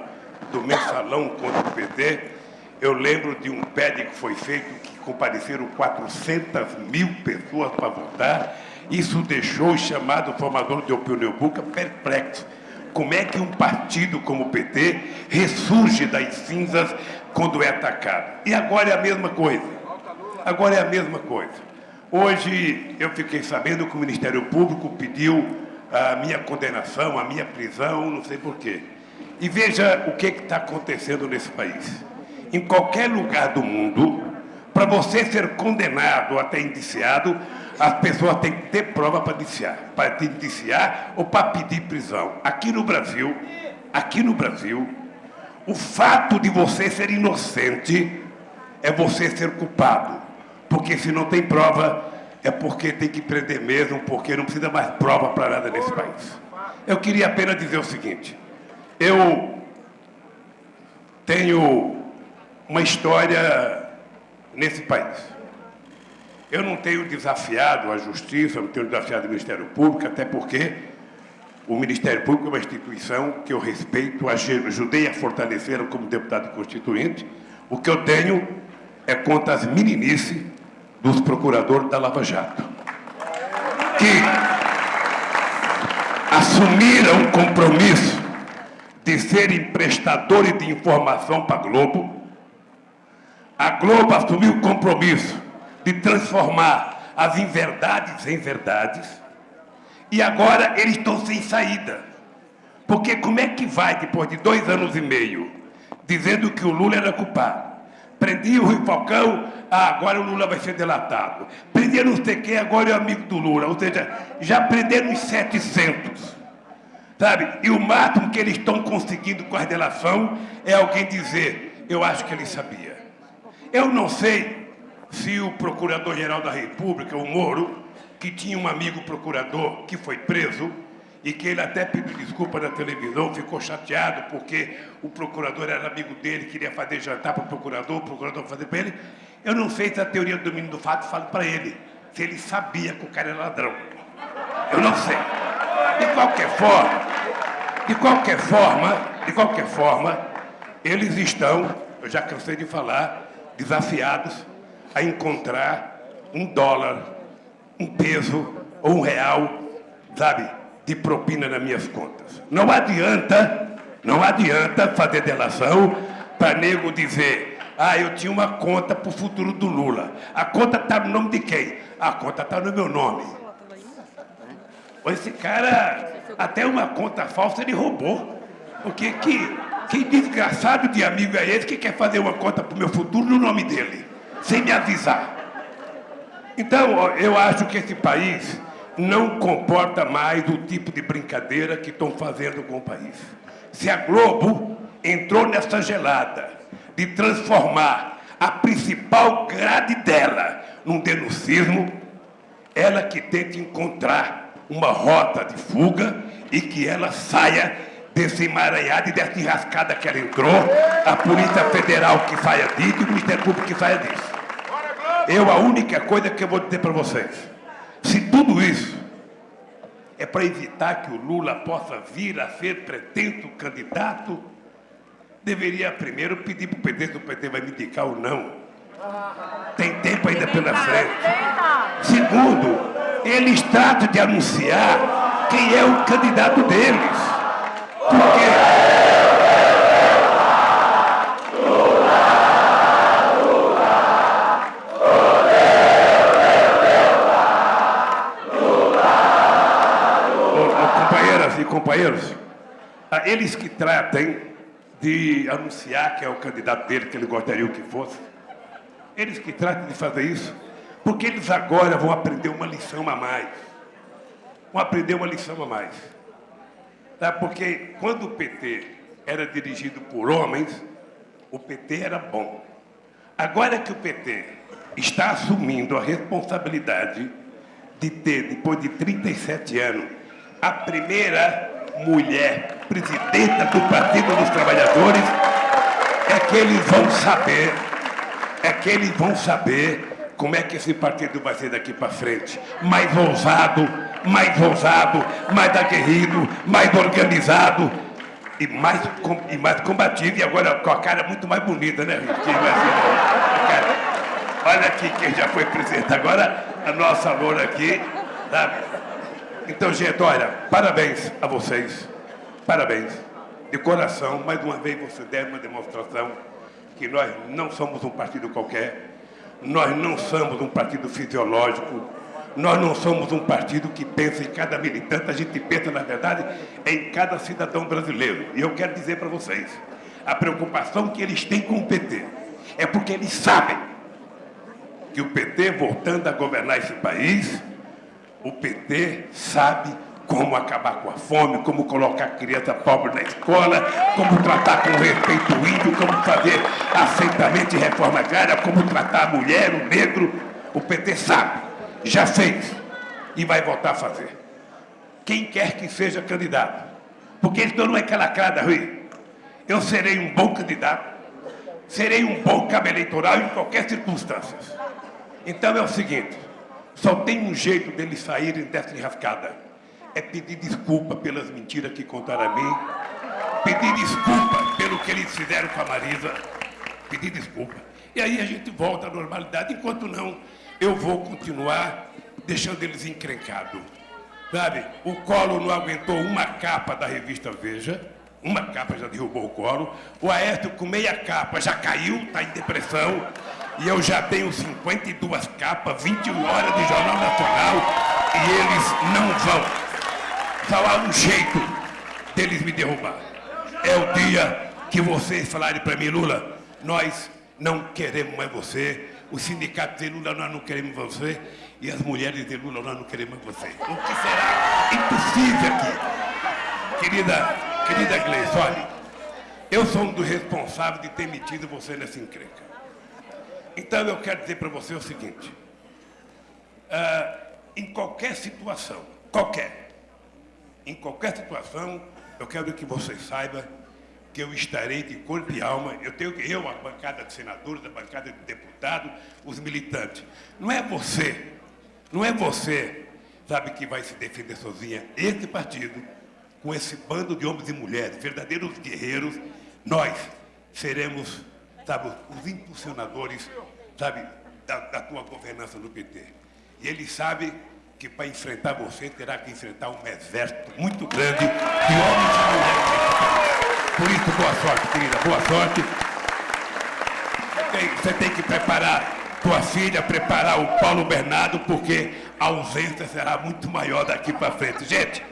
do mensalão contra o PT, eu lembro de um PED que foi feito que compareceram 400 mil pessoas para votar. Isso deixou o chamado formador de opinião pública perplexo. Como é que um partido como o PT ressurge das cinzas quando é atacado? E agora é a mesma coisa. Agora é a mesma coisa. Hoje eu fiquei sabendo que o Ministério Público pediu a minha condenação, a minha prisão, não sei por quê. E veja o que está acontecendo nesse país. Em qualquer lugar do mundo, para você ser condenado ou até indiciado, as pessoas têm que ter prova para indiciar, para indiciar ou para pedir prisão. Aqui no Brasil, aqui no Brasil, o fato de você ser inocente é você ser culpado. Porque se não tem prova, é porque tem que prender mesmo, porque não precisa mais prova para nada nesse país. Eu queria apenas dizer o seguinte: eu tenho uma história nesse país. Eu não tenho desafiado a Justiça, não tenho desafiado o Ministério Público, até porque o Ministério Público é uma instituição que eu respeito, ajudei a fortalecer como deputado constituinte. O que eu tenho é contra as meninices dos procuradores da Lava Jato, que assumiram um compromisso de serem prestadores de informação para a Globo, a Globo assumiu o compromisso de transformar as inverdades em verdades, e agora eles estão sem saída. Porque como é que vai, depois de dois anos e meio, dizendo que o Lula era culpado? Prendi o Rui Falcão, ah, agora o Lula vai ser delatado. Prendi não sei quem, agora é amigo do Lula. Ou seja, já prenderam os 700. Sabe? E o máximo que eles estão conseguindo com a delação é alguém dizer, eu acho que ele sabia. Eu não sei se o Procurador-Geral da República, o Moro, que tinha um amigo procurador que foi preso e que ele até pediu desculpa na televisão, ficou chateado porque o procurador era amigo dele, queria fazer jantar para o procurador, o procurador fazer para ele. Eu não sei se a teoria do domínio do fato fala para ele, se ele sabia que o cara era ladrão. Eu não sei. De qualquer forma, de qualquer forma, de qualquer forma, eles estão, eu já cansei de falar, desafiados a encontrar um dólar, um peso ou um real, sabe, de propina nas minhas contas. Não adianta, não adianta fazer delação para nego dizer, ah, eu tinha uma conta para o futuro do Lula. A conta está no nome de quem? A conta está no meu nome. Esse cara, até uma conta falsa ele roubou. Porque que, que desgraçado de amigo é esse que quer fazer uma conta para o meu futuro no nome dele, sem me avisar? Então, eu acho que esse país não comporta mais o tipo de brincadeira que estão fazendo com o país. Se a Globo entrou nessa gelada de transformar a principal grade dela num denuncismo, ela que tenta encontrar uma rota de fuga e que ela saia desse emaranhado e dessa enrascada que ela entrou, a Polícia Federal que saia disso e o Ministério Público que saia disso. Eu, a única coisa que eu vou dizer para vocês, se tudo isso é para evitar que o Lula possa vir a ser pretenso candidato, deveria primeiro pedir para o PT se o PT vai me indicar ou não. Tem tempo ainda pela frente. Segundo, eles tratam de anunciar quem é o candidato deles. Por quê? Ô, ô, companheiras e companheiros, eles que tratem de anunciar que é o candidato dele, que ele gostaria que fosse, eles que tratem de fazer isso, porque eles agora vão aprender uma lição a mais. Vão aprender uma lição a mais. Tá? Porque quando o PT era dirigido por homens, o PT era bom. Agora que o PT está assumindo a responsabilidade de ter, depois de 37 anos, a primeira mulher presidenta do Partido dos Trabalhadores, é que eles vão saber, é que eles vão saber como é que esse partido vai ser daqui para frente. Mais ousado, mais ousado, mais aguerrido, mais organizado e mais, com- e mais combativo. E agora com a cara muito mais bonita, né? Quem Olha aqui quem já foi presidente. Agora a nossa loura aqui, sabe? Então, gente, olha, parabéns a vocês. Parabéns. De coração, mais uma vez você deram uma demonstração que nós não somos um partido qualquer, nós não somos um partido fisiológico, nós não somos um partido que pensa em cada militante, a gente pensa, na verdade, em cada cidadão brasileiro. E eu quero dizer para vocês, a preocupação que eles têm com o PT é porque eles sabem que o PT, voltando a governar esse país, o PT sabe como acabar com a fome, como colocar a criança pobre na escola, como tratar com respeito o índio, como fazer aceitamento e reforma agrária, como tratar a mulher, o negro. O PT sabe, já fez e vai voltar a fazer. Quem quer que seja candidato, porque isso não é cara, Rui. Eu serei um bom candidato, serei um bom cabo eleitoral em qualquer circunstância. Então é o seguinte, só tem um jeito deles saírem dessa enrascada. É pedir desculpa pelas mentiras que contaram a mim, pedir desculpa pelo que eles fizeram com a Marisa, pedir desculpa. E aí a gente volta à normalidade, enquanto não, eu vou continuar deixando eles encrencados. Sabe, o Colo não aguentou uma capa da revista Veja, uma capa já derrubou o Colo, o Aécio com meia capa já caiu, está em depressão, e eu já tenho 52 capas, 21 horas de Jornal Nacional, e eles não vão. Só há um jeito deles me derrubar. É o dia que vocês falarem para mim, Lula, nós não queremos mais você, os sindicatos de Lula, nós não queremos você, e as mulheres de Lula, nós não queremos mais você. O que será impossível aqui. Querida, querida Gleice, olha, eu sou um dos responsáveis de ter metido você nessa encrenca. Então eu quero dizer para você o seguinte, ah, em qualquer situação, qualquer, em qualquer situação, eu quero que você saiba que eu estarei de corpo e alma, eu tenho que, eu, a bancada de senadores, a bancada de deputados, os militantes. Não é você, não é você, sabe, que vai se defender sozinha. Esse partido, com esse bando de homens e mulheres, verdadeiros guerreiros, nós seremos, sabe, os impulsionadores, sabe, da, da tua governança no PT. E ele sabe que para enfrentar você terá que enfrentar um exército muito grande de homens e mulheres. Por isso, boa sorte, querida, boa sorte. Você tem, que preparar tua filha, preparar o Paulo Bernardo, porque a ausência será muito maior daqui para frente. Gente,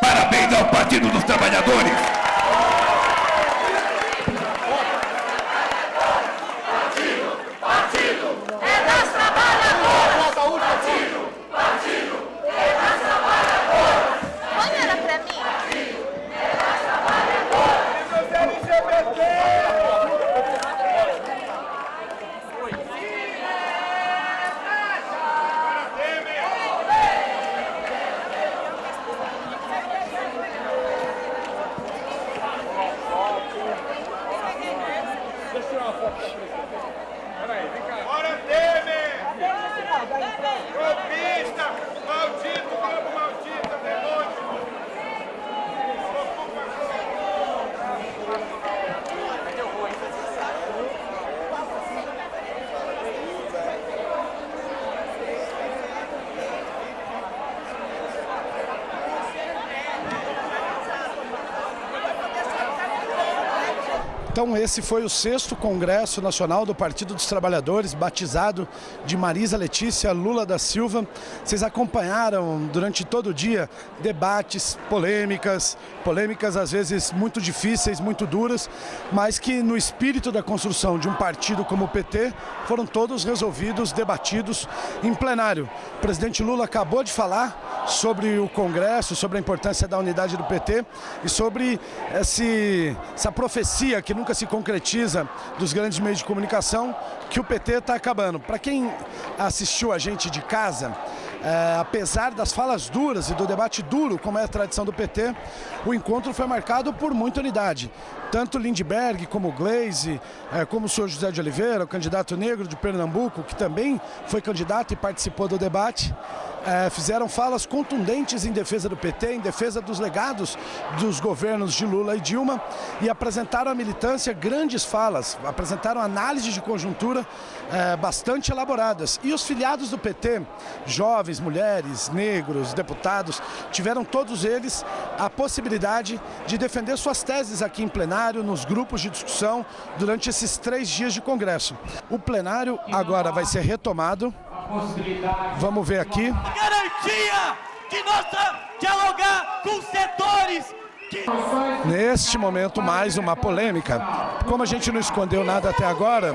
parabéns ao Partido dos Trabalhadores. Partido é das trabalhadoras. tirar uma foto com a presidente. Peraí, vem cá. Bora, Temer! Golpista! Maldito, Globo maldito, demônio! Então esse foi o sexto Congresso Nacional do Partido dos Trabalhadores, batizado de Marisa Letícia Lula da Silva. Vocês acompanharam durante todo o dia debates, polêmicas, polêmicas às vezes muito difíceis, muito duras, mas que no espírito da construção de um partido como o PT foram todos resolvidos, debatidos em plenário. O presidente Lula acabou de falar sobre o Congresso, sobre a importância da unidade do PT e sobre esse, essa profecia que nunca se concretiza dos grandes meios de comunicação, que o PT está acabando. Para quem assistiu a gente de casa, é, apesar das falas duras e do debate duro, como é a tradição do PT, o encontro foi marcado por muita unidade. Tanto Lindbergh como Glaze, é, como o senhor José de Oliveira, o candidato negro de Pernambuco, que também foi candidato e participou do debate, é, fizeram falas contundentes em defesa do PT, em defesa dos legados dos governos de Lula e Dilma e apresentaram à militância grandes falas, apresentaram análises de conjuntura é, bastante elaboradas. E os filiados do PT, jovens, mulheres, negros, deputados, tiveram todos eles a possibilidade de defender suas teses aqui em plenário, nos grupos de discussão, durante esses três dias de congresso. O plenário agora vai ser retomado. Vamos ver aqui. Garantia de nossa dialogar com setores Neste momento, mais uma polêmica. Como a gente não escondeu nada até agora,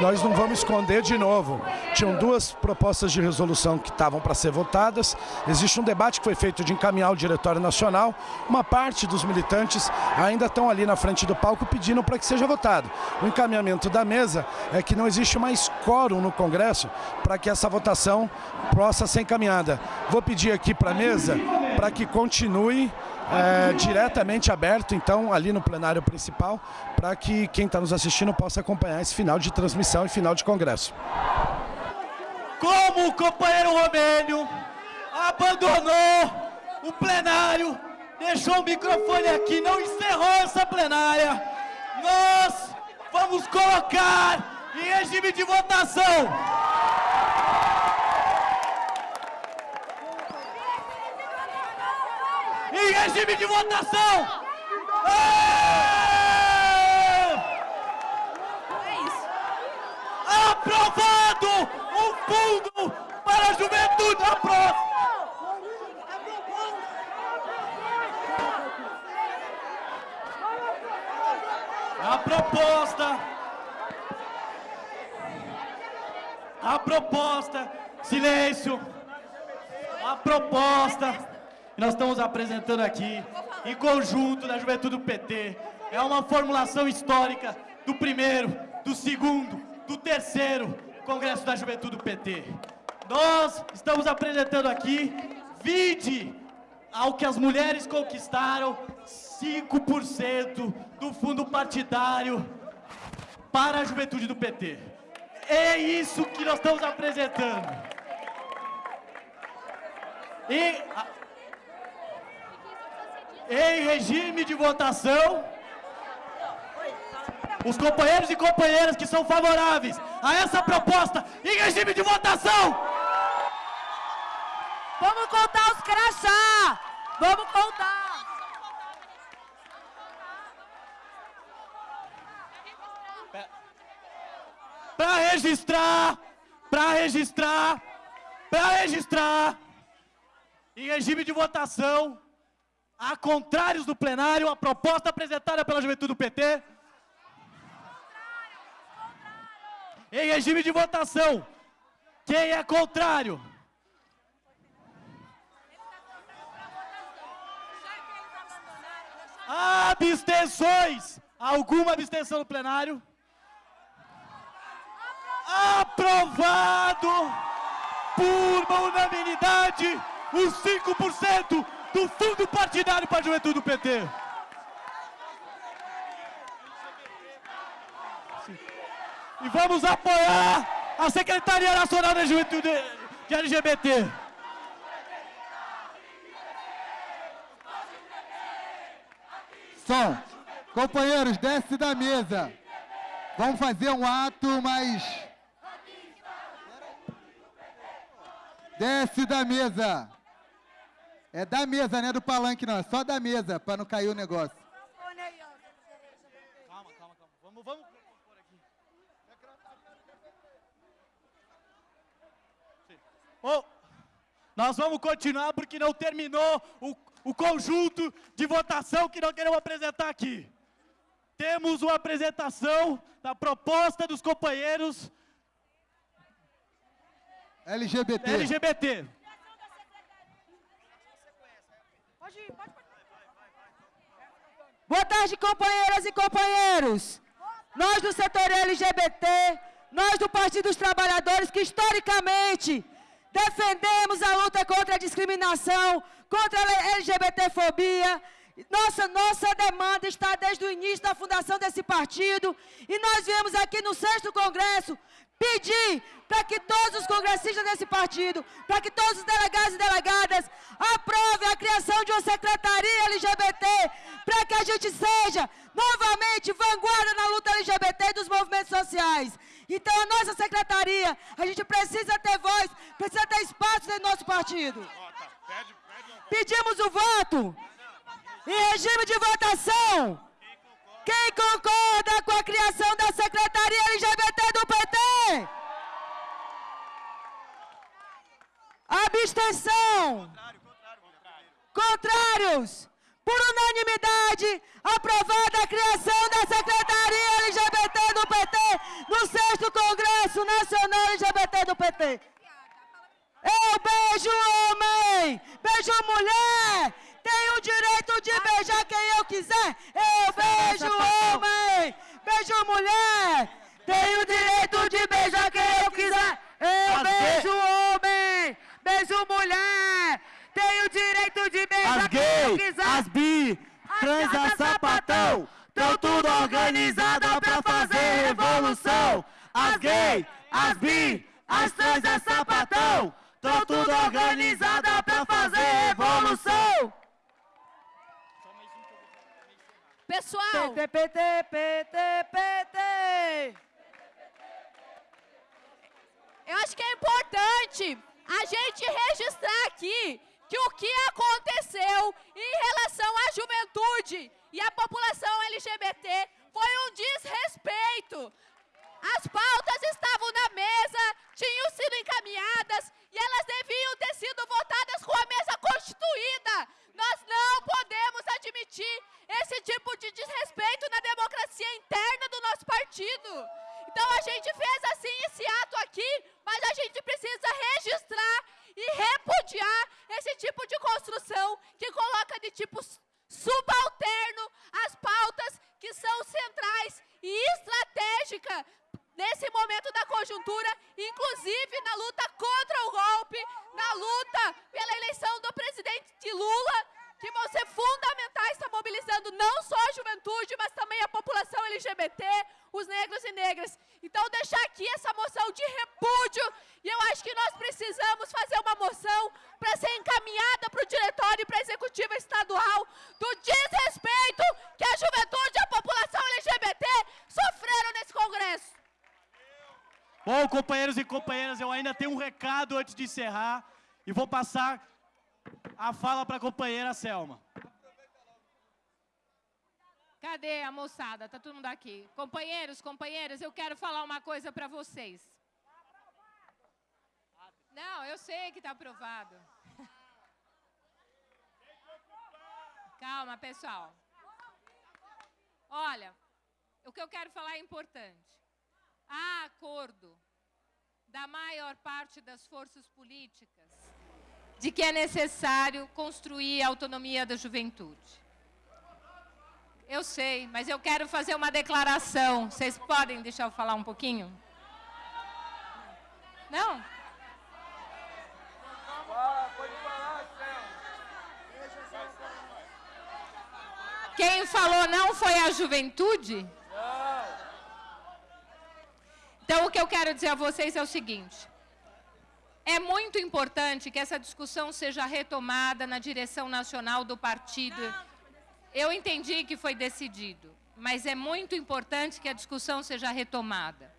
nós não vamos esconder de novo. Tinham duas propostas de resolução que estavam para ser votadas. Existe um debate que foi feito de encaminhar o Diretório Nacional. Uma parte dos militantes ainda estão ali na frente do palco pedindo para que seja votado. O encaminhamento da mesa é que não existe mais quórum no Congresso para que essa votação possa ser encaminhada. Vou pedir aqui para a mesa para que continue é, diretamente aberto, então, ali no plenário principal, para que quem está nos assistindo possa acompanhar esse final de transmissão e final de congresso. Como o companheiro Romênio abandonou o plenário, deixou o microfone aqui, não encerrou essa plenária, nós vamos colocar em regime de votação. Em regime de votação. É. Aprovado o fundo para a juventude. Aprovado. A proposta. A proposta. Silêncio. A proposta que nós estamos apresentando aqui, em conjunto da Juventude do PT, é uma formulação histórica do primeiro, do segundo, do terceiro Congresso da Juventude do PT. Nós estamos apresentando aqui, vide ao que as mulheres conquistaram, 5% do fundo partidário para a juventude do PT. É isso que nós estamos apresentando. E em regime de votação, os companheiros e companheiras que são favoráveis a essa proposta em regime de votação. Vamos contar os crachá! Vamos contar! Para registrar, para registrar, para registrar, em regime de votação, a contrários do plenário, a proposta apresentada pela juventude do PT. Em regime de votação, quem é contrário? Abstenções! Alguma abstenção no plenário? Aprovado por unanimidade os 5% do fundo partidário para a juventude do PT. e vamos apoiar a Secretaria Nacional da Juventude de LGBT. Som. Companheiros, desce da mesa. Vamos fazer um ato mais... Desce da mesa. É da mesa, não é do palanque não. É só da mesa, para não cair o negócio. Calma, calma, calma. Vamos, vamos. Oh, nós vamos continuar porque não terminou o, o conjunto de votação que nós queremos apresentar aqui. Temos uma apresentação da proposta dos companheiros LGBT. LGBT. Boa tarde, companheiras e companheiros. Nós do setor LGBT, nós do Partido dos Trabalhadores, que historicamente defendemos a luta contra a discriminação, contra a LGBTfobia. Nossa, nossa demanda está desde o início da fundação desse partido e nós viemos aqui no sexto congresso pedir para que todos os congressistas desse partido, para que todos os delegados e delegadas aprovem a criação de uma secretaria LGBT, para que a gente seja novamente vanguarda na luta LGBT e dos movimentos sociais. Então a nossa secretaria, a gente precisa ter voz, precisa ter espaço dentro do nosso partido. Pedimos o voto em regime de votação. Quem concorda com a criação da Secretaria LGBT do PT? Abstenção. Contrários. Por unanimidade, aprovada a criação da Secretaria LGBT do PT no 6 Congresso Nacional LGBT do PT. Eu beijo homem, beijo mulher, tenho o direito de beijar quem eu quiser. Eu beijo homem, beijo mulher, tenho o direito de beijar quem eu quiser. Eu beijo homem, beijo mulher, tenho o direito de beijar As quem eu quiser. as bi, trans, as sapatão, tão tudo organizada pra fazer revolução. As gay, as bi, as trans, as sapatão, tão tudo organizada pra fazer revolução. Pessoal, PT, PT, PT, PT. Eu acho que é importante a gente registrar aqui que o que aconteceu em relação à juventude e à população LGBT foi um desrespeito. As pautas estavam na mesa, tinham sido encaminhadas e elas deviam ter sido votadas com a mesa constituída. Nós não podemos admitir esse tipo de desrespeito na democracia interna do nosso partido. Então a gente fez assim esse ato aqui, mas a gente precisa registrar e repudiar esse tipo de construção que coloca de tipo subalterno as pautas que são centrais e estratégicas nesse momento da conjuntura, inclusive na luta contra o golpe, na luta pela eleição do presidente Lula, que vão ser fundamentais, está mobilizando não só a juventude, mas também a população LGBT, os negros e negras. Então, deixar aqui essa moção de repúdio, e eu acho que nós precisamos fazer uma moção para ser encaminhada para o diretório e para a executiva estadual do desrespeito que a juventude e a população LGBT Congresso. Bom, companheiros e companheiras, eu ainda tenho um recado antes de encerrar e vou passar a fala para a companheira Selma. Cadê a moçada? Tá todo mundo aqui. Companheiros, companheiras, eu quero falar uma coisa para vocês. Não, eu sei que está aprovado. Calma, pessoal. Olha, o que eu quero falar é importante. Há acordo da maior parte das forças políticas de que é necessário construir a autonomia da juventude. Eu sei, mas eu quero fazer uma declaração. Vocês podem deixar eu falar um pouquinho? Não? Quem falou não foi a juventude? Então, o que eu quero dizer a vocês é o seguinte, é muito importante que essa discussão seja retomada na direção nacional do partido. Eu entendi que foi decidido, mas é muito importante que a discussão seja retomada.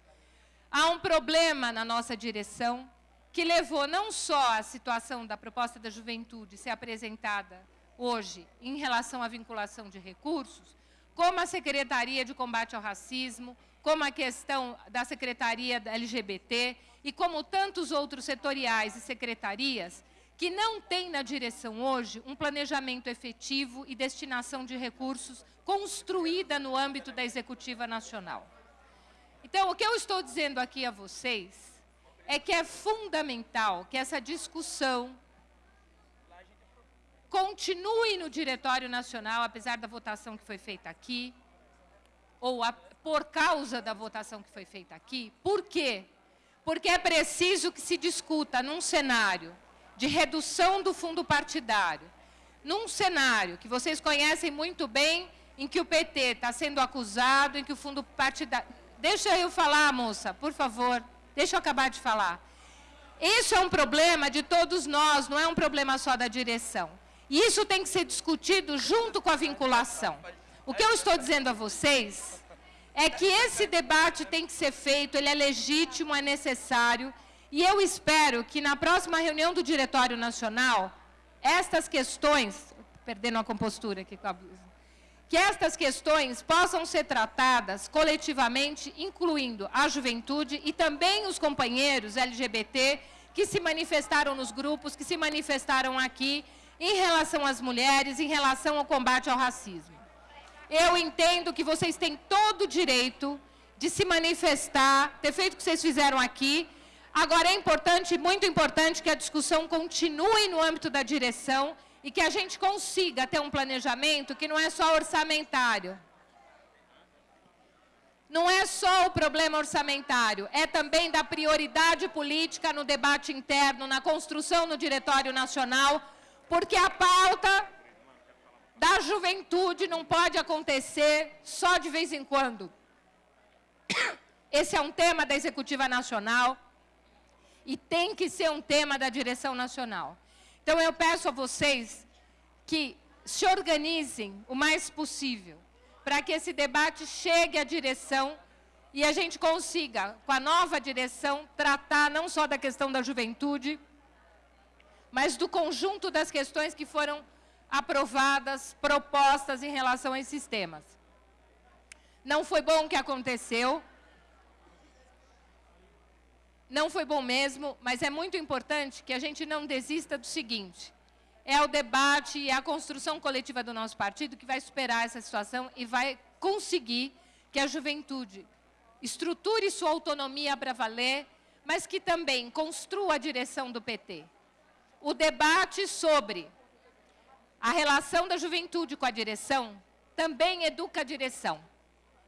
Há um problema na nossa direção que levou não só a situação da proposta da juventude ser apresentada hoje em relação à vinculação de recursos, como a Secretaria de Combate ao Racismo, como a questão da Secretaria LGBT e como tantos outros setoriais e secretarias que não têm na direção hoje um planejamento efetivo e destinação de recursos construída no âmbito da Executiva Nacional. Então, o que eu estou dizendo aqui a vocês é que é fundamental que essa discussão continue no Diretório Nacional, apesar da votação que foi feita aqui, ou a, por causa da votação que foi feita aqui. Por quê? Porque é preciso que se discuta num cenário de redução do fundo partidário, num cenário que vocês conhecem muito bem, em que o PT está sendo acusado, em que o fundo partidário... Deixa eu falar, moça, por favor. Deixa eu acabar de falar. Isso é um problema de todos nós, não é um problema só da direção. E isso tem que ser discutido junto com a vinculação. O que eu estou dizendo a vocês é que esse debate tem que ser feito, ele é legítimo, é necessário, e eu espero que na próxima reunião do Diretório Nacional, estas questões, perdendo a compostura aqui com a blusa, que estas questões possam ser tratadas coletivamente, incluindo a juventude e também os companheiros LGBT que se manifestaram nos grupos, que se manifestaram aqui, em relação às mulheres, em relação ao combate ao racismo. Eu entendo que vocês têm todo o direito de se manifestar, ter feito o que vocês fizeram aqui. Agora, é importante, muito importante, que a discussão continue no âmbito da direção e que a gente consiga ter um planejamento que não é só orçamentário. Não é só o problema orçamentário, é também da prioridade política no debate interno, na construção no Diretório Nacional, porque a pauta da juventude não pode acontecer só de vez em quando. Esse é um tema da Executiva Nacional e tem que ser um tema da direção nacional. Então, eu peço a vocês que se organizem o mais possível para que esse debate chegue à direção e a gente consiga, com a nova direção, tratar não só da questão da juventude, mas do conjunto das questões que foram aprovadas, propostas em relação a esses temas. Não foi bom o que aconteceu, não foi bom mesmo, mas é muito importante que a gente não desista do seguinte, é o debate e a construção coletiva do nosso partido que vai superar essa situação e vai conseguir que a juventude estruture sua autonomia para valer, mas que também construa a direção do PT. O debate sobre a relação da juventude com a direção também educa a direção.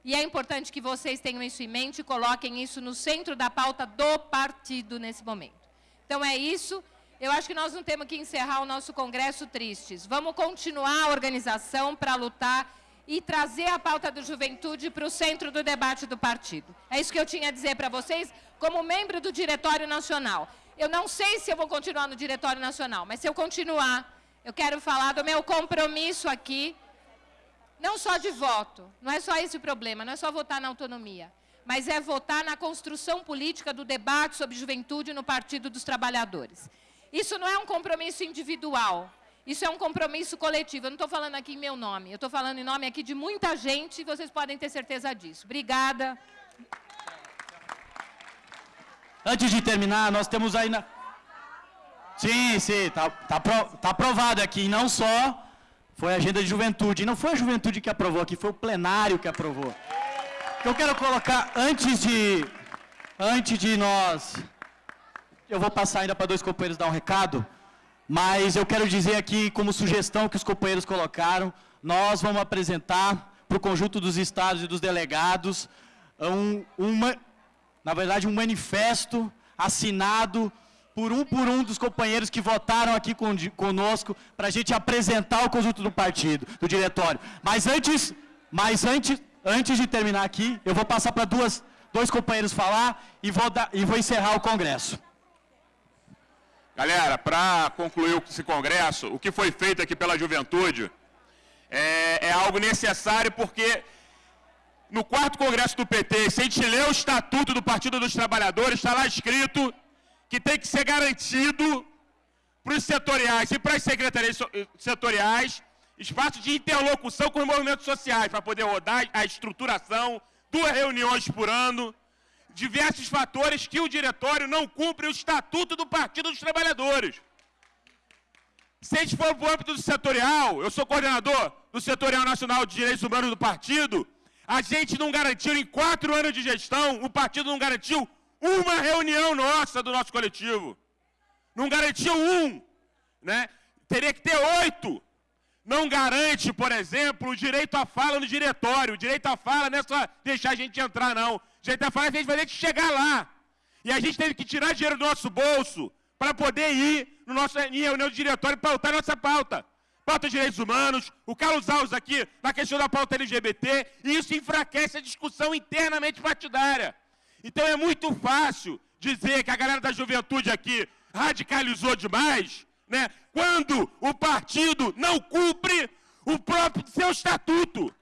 E é importante que vocês tenham isso em mente e coloquem isso no centro da pauta do partido nesse momento. Então é isso. Eu acho que nós não temos que encerrar o nosso congresso tristes. Vamos continuar a organização para lutar e trazer a pauta da juventude para o centro do debate do partido. É isso que eu tinha a dizer para vocês, como membro do Diretório Nacional. Eu não sei se eu vou continuar no Diretório Nacional, mas se eu continuar, eu quero falar do meu compromisso aqui não só de voto, não é só esse o problema, não é só votar na autonomia, mas é votar na construção política do debate sobre juventude no Partido dos Trabalhadores. Isso não é um compromisso individual, isso é um compromisso coletivo. Eu não estou falando aqui em meu nome, eu estou falando em nome aqui de muita gente e vocês podem ter certeza disso. Obrigada. Antes de terminar, nós temos aí na... Sim, sim, está tá, tá aprovado aqui, não só foi a agenda de juventude. Não foi a juventude que aprovou aqui, foi o plenário que aprovou. Eu quero colocar, antes de, antes de nós... Eu vou passar ainda para dois companheiros dar um recado, mas eu quero dizer aqui, como sugestão que os companheiros colocaram, nós vamos apresentar para o conjunto dos estados e dos delegados um, uma, na verdade, um manifesto assinado por um por um dos companheiros que votaram aqui con conosco para a gente apresentar o conjunto do partido, do diretório. Mas antes, mas antes, antes de terminar aqui, eu vou passar para duas, dois companheiros falar e vou, dar, e vou encerrar o congresso. Galera, para concluir esse congresso, o que foi feito aqui pela juventude é, é algo necessário porque no quarto congresso do PT, se a gente ler o estatuto do Partido dos Trabalhadores, está lá escrito que tem que ser garantido para os setoriais e para as secretarias setoriais espaço de interlocução com os movimentos sociais, para poder rodar a estruturação, duas reuniões por ano, diversos fatores que o diretório não cumpre o estatuto do Partido dos Trabalhadores. Se a gente for para o âmbito do setorial, eu sou coordenador do Setorial Nacional de Direitos Humanos do partido, a gente não garantiu, em quatro anos de gestão, o partido não garantiu uma reunião nossa do nosso coletivo. Não garantiu um. Né? Teria que ter oito. Não garante, por exemplo, o direito à fala no diretório. O direito à fala não é só deixar a gente entrar, não. O direito à fala é a gente vai ter que chegar lá. E a gente teve que tirar dinheiro do nosso bolso para poder ir no nosso, em reunião de diretório e pautar nossa pauta. Pauta de direitos humanos, o Carlos Alves aqui na questão da pauta LGBT, e isso enfraquece a discussão internamente partidária. Então é muito fácil dizer que a galera da juventude aqui radicalizou demais, né? Quando o partido não cumpre o próprio seu estatuto.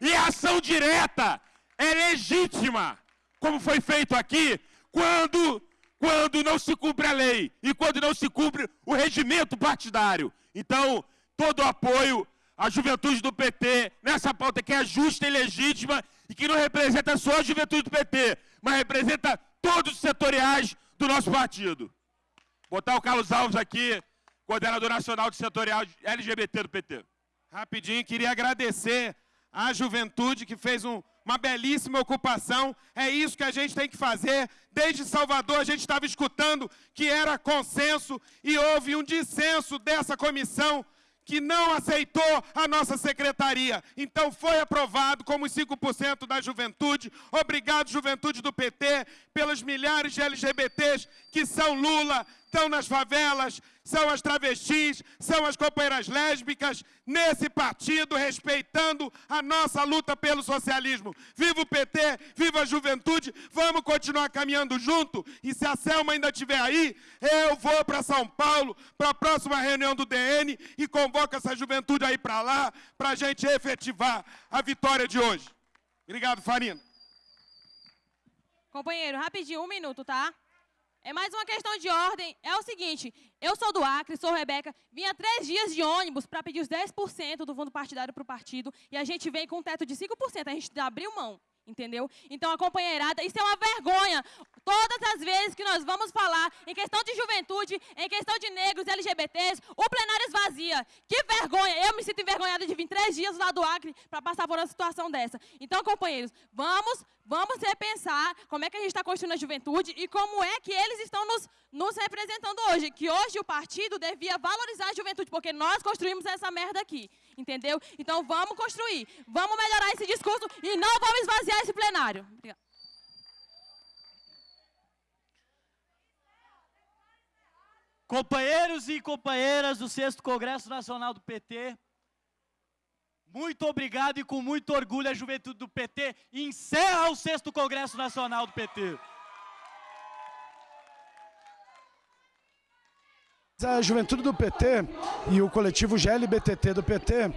E a ação direta é legítima, como foi feito aqui, quando quando não se cumpre a lei e quando não se cumpre o regimento partidário. Então, todo o apoio à juventude do PT nessa pauta que é justa e legítima e que não representa só a juventude do PT, mas representa todos os setoriais do nosso partido. Botar o Carlos Alves aqui, coordenador nacional de setorial LGBT do PT. Rapidinho, queria agradecer à juventude que fez um, uma belíssima ocupação. É isso que a gente tem que fazer. Desde Salvador a gente estava escutando que era consenso e houve um dissenso dessa comissão que não aceitou a nossa secretaria. Então foi aprovado como os 5% da juventude. Obrigado, juventude do PT, pelos milhares de LGBTs que são Lula, estão nas favelas, são as travestis, são as companheiras lésbicas, nesse partido, respeitando a nossa luta pelo socialismo. Viva o PT, viva a juventude, vamos continuar caminhando junto. E se a Selma ainda estiver aí, eu vou para São Paulo, para a próxima reunião do DN e convoco essa juventude aí para lá, para a gente efetivar a vitória de hoje. Obrigado, Farina. Companheiro, rapidinho, um minuto, tá? É mais uma questão de ordem. É o seguinte, eu sou do Acre, sou Rebeca, vinha três dias de ônibus para pedir os 10% do fundo partidário para o partido e a gente vem com um teto de 5%, a gente abriu mão entendeu? Então, a companheirada, isso é uma vergonha. Todas as vezes que nós vamos falar em questão de juventude, em questão de negros, LGBTs, o plenário esvazia. Que vergonha! Eu me sinto envergonhada de vir três dias lá do Acre para passar por uma situação dessa. Então, companheiros, vamos, vamos repensar como é que a gente está construindo a juventude e como é que eles estão nos, nos representando hoje. Que hoje o partido devia valorizar a juventude, porque nós construímos essa merda aqui entendeu? Então vamos construir, vamos melhorar esse discurso e não vamos esvaziar esse plenário. Obrigada. Companheiros e companheiras do 6 Congresso Nacional do PT, muito obrigado e com muito orgulho a juventude do PT encerra o 6 Congresso Nacional do PT. A juventude do PT e o coletivo GLBTT do PT, eh,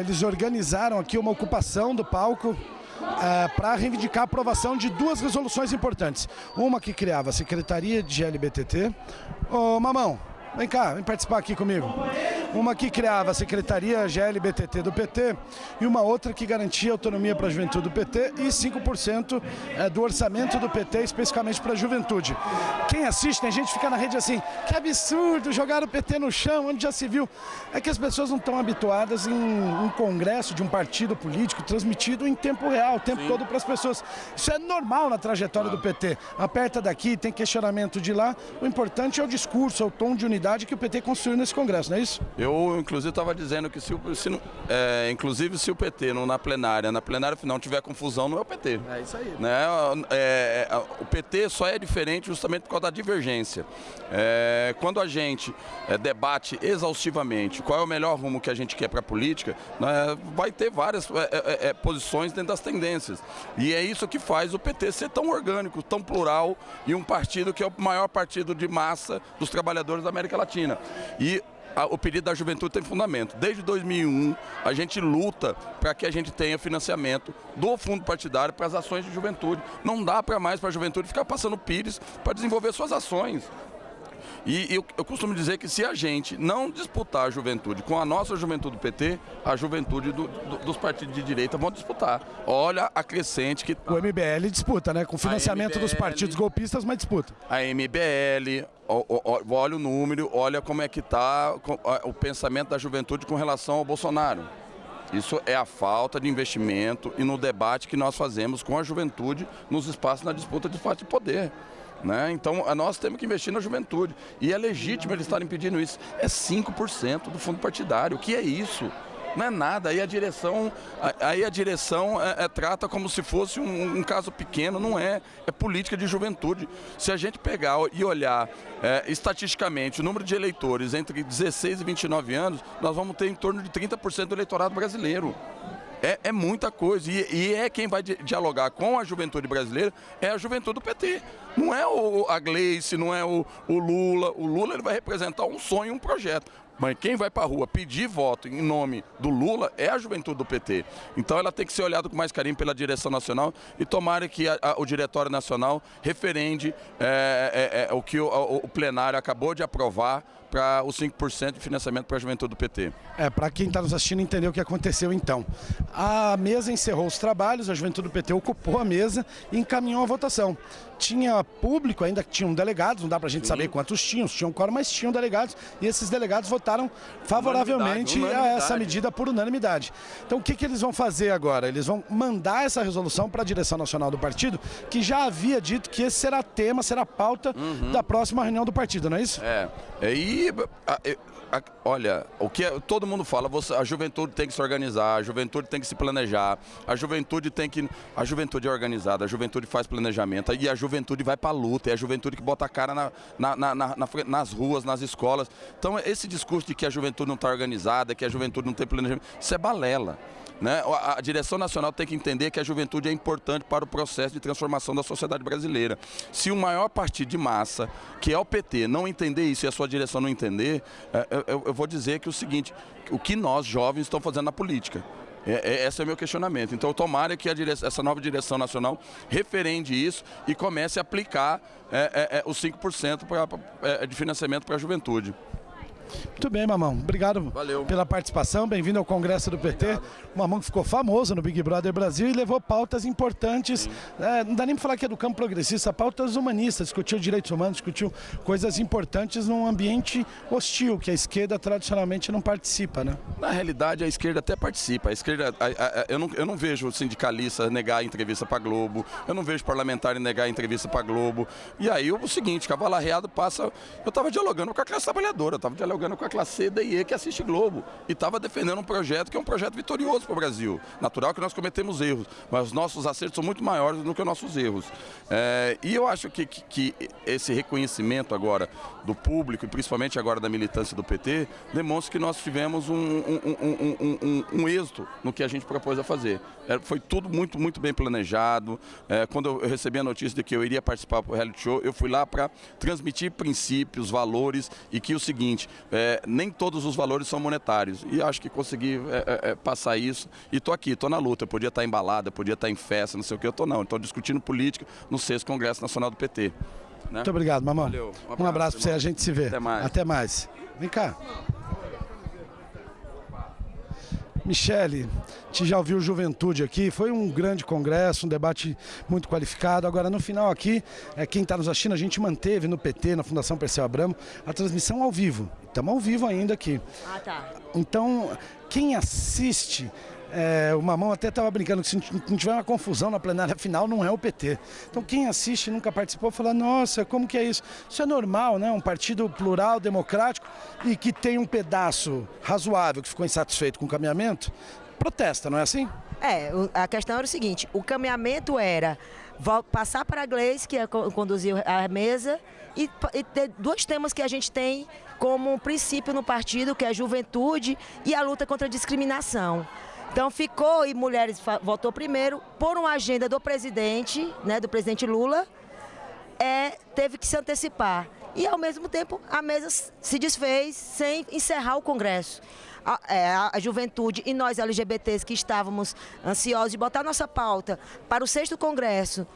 eles organizaram aqui uma ocupação do palco uh, para reivindicar a aprovação de duas resoluções importantes. Uma que criava a Secretaria de GLBTT. Ô, Mamão, vem cá, vem participar aqui comigo uma que criava a Secretaria GLBTT do PT e uma outra que garantia autonomia para a juventude do PT e 5% é, do orçamento do PT especificamente para a juventude. Quem assiste, tem gente que fica na rede assim, que absurdo, jogar o PT no chão, onde já se viu. É que as pessoas não estão habituadas em um congresso de um partido político transmitido em tempo real, o tempo Sim. todo para as pessoas. Isso é normal na trajetória do PT. Aperta daqui, tem questionamento de lá. O importante é o discurso, é o tom de unidade que o PT construiu nesse congresso, não é isso? Eu Eu, inclusive, estava dizendo que se, o, se não, é, inclusive se o PT não na plenária, na plenária final tiver confusão, não é o PT. É isso aí. Né? É, é, o PT só é diferente justamente por causa da divergência. É, quando a gente é, debate exaustivamente qual é o melhor rumo que a gente quer para a política, né, vai ter várias é, posições dentro das tendências. E é isso que faz o PT ser tão orgânico, tão plural e um partido que é o maior partido de massa dos trabalhadores da América Latina. E o pedido da juventude tem fundamento. Desde 2001, a gente luta para que a gente tenha financiamento do fundo partidário para as ações de juventude. Não dá para mais para a juventude ficar passando pires para desenvolver suas ações. E eu, eu, costumo dizer que se a gente não disputar a juventude com a nossa juventude do PT, a juventude do, do, dos partidos de direita vão disputar. Olha a crescente que tá. O MBL disputa, né? Com financiamento MBL, dos partidos golpistas, mas disputa. A MBL, olha o número, olha como é que está o pensamento da juventude com relação ao Bolsonaro. Isso é a falta de investimento e no debate que nós fazemos com a juventude nos espaços na disputa de fato de poder. Né? Então, nós temos que investir na juventude. E é legítimo eles estarem pedindo isso. É 5% do fundo partidário. O que é isso? Não é nada. Aí a direção, aí a direção é, é, trata como se fosse um, um, caso pequeno. Não é. É política de juventude. Se a gente pegar e olhar é, estatisticamente o número de eleitores entre 16 e 29 anos, nós vamos ter em torno de 30% do eleitorado brasileiro. É, é muita coisa. E, e, é quem vai dialogar com a juventude brasileira é a juventude do PT. Não é o, a Gleice, não é o, o Lula. O Lula ele vai representar um sonho, um projeto. Mas quem vai para a rua pedir voto em nome do Lula é a juventude do PT. Então ela tem que ser olhada com mais carinho pela direção nacional e tomara que a, a, o Diretório Nacional referende é, é, é, o que o, o plenário acabou de aprovar para os 5% de financiamento para a juventude do PT. É, para quem está nos assistindo entender o que aconteceu então. A mesa encerrou os trabalhos, a juventude do PT ocupou a mesa e encaminhou a votação. Tinha público, ainda que tinham delegados, não dá para a gente Sim. saber quantos tinham, tinham quórum, mas tinham delegados e esses delegados votaram favoravelmente unanimidade, unanimidade. a essa medida por unanimidade. Então o que, que eles vão fazer agora? Eles vão mandar essa resolução para a direção nacional do partido, que já havia dito que esse será tema, será pauta uhum. da próxima reunião do partido, não é isso? É. E a, a, olha, o que é, todo mundo fala, você, a juventude tem que se organizar, a juventude tem que se planejar, a juventude tem que. A juventude é organizada, a juventude faz planejamento e a juventude vai para a luta, é a juventude que bota a cara na, na, na, nas ruas, nas escolas. Então, esse discurso de que a juventude não está organizada, que a juventude não tem planejamento, isso é balela. Né? A, direção nacional tem que entender que a juventude é importante para o processo de transformação da sociedade brasileira. Se o maior partido de massa, que é o PT, não entender isso e a sua direção não entender, é, eu, vou dizer que é o seguinte, o que nós jovens estamos fazendo na política. É, é, esse é o meu questionamento. Então, tomara que direção, essa nova direção nacional referende isso e comece a aplicar é, é, os 5% pra, de financiamento para a juventude. Muito bem, Mamão. Obrigado Valeu. pela participação. Bem-vindo ao Congresso do PT. Obrigado. O Mamão que ficou famoso no Big Brother Brasil e levou pautas importantes. É, não dá nem para falar que é do campo progressista, pautas humanistas. Discutiu direitos humanos, discutiu coisas importantes num ambiente hostil, que a esquerda tradicionalmente não participa, né? Na realidade, a esquerda até participa. A esquerda, a, a, eu, não, eu não vejo sindicalista negar a entrevista para Globo, eu não vejo parlamentar negar a entrevista para Globo. E aí o seguinte, cavalo arreado passa. Eu estava dialogando com a classe trabalhadora, eu estava dialogando dialogando com a classe C, e E que assiste Globo. E estava defendendo um projeto que é um projeto vitorioso para o Brasil. Natural que nós cometemos erros, mas os nossos acertos são muito maiores do que os nossos erros. É, e eu acho que, que, que, esse reconhecimento agora do público, e principalmente agora da militância do PT, demonstra que nós tivemos um, um, um, um êxito no que a gente propôs a fazer. É, foi tudo muito, muito bem planejado. É, quando eu recebi a notícia de que eu iria participar do reality show, eu fui lá para transmitir princípios, valores e que o seguinte, é, nem todos os valores são monetários. E acho que consegui é, é, é passar isso. E estou aqui, estou na luta. Eu podia estar em balada, podia estar em festa, não sei o que, eu estou não. Estou discutindo política no sexto Congresso Nacional do PT. Né? Muito obrigado, mamão. Valeu. Um abraço, um abraço para você, a gente se vê. Até mais. Até mais. Vem cá. Michele, te já ouviu Juventude aqui, foi um grande congresso, um debate muito qualificado. Agora, no final aqui, é, quem está nos assistindo, a gente manteve no PT, na Fundação Perseu Abramo, a transmissão ao vivo. Estamos ao vivo ainda aqui. Ah, tá. Então, quem assiste É, o Mamão até estava brincando que se não tiver uma confusão na plenária final, não é o PT. Então quem assiste nunca participou fala, nossa, como que é isso? Isso é normal, né? Um partido plural, democrático e que tem um pedaço razoável que ficou insatisfeito com o caminhamento, protesta, não é assim? É, a questão era o seguinte, o caminhamento era passar para a Gleice, que é conduzir a mesa, e, e ter dois temas que a gente tem como princípio no partido, que é a juventude e a luta contra a discriminação. Então ficou, e Mulheres votou primeiro, por uma agenda do presidente, né, do presidente Lula, é, teve que se antecipar. E, ao mesmo tempo, a mesa se desfez sem encerrar o Congresso. A, é, a, juventude e nós LGBTs que estávamos ansiosos de botar nossa pauta para o sexto Congresso,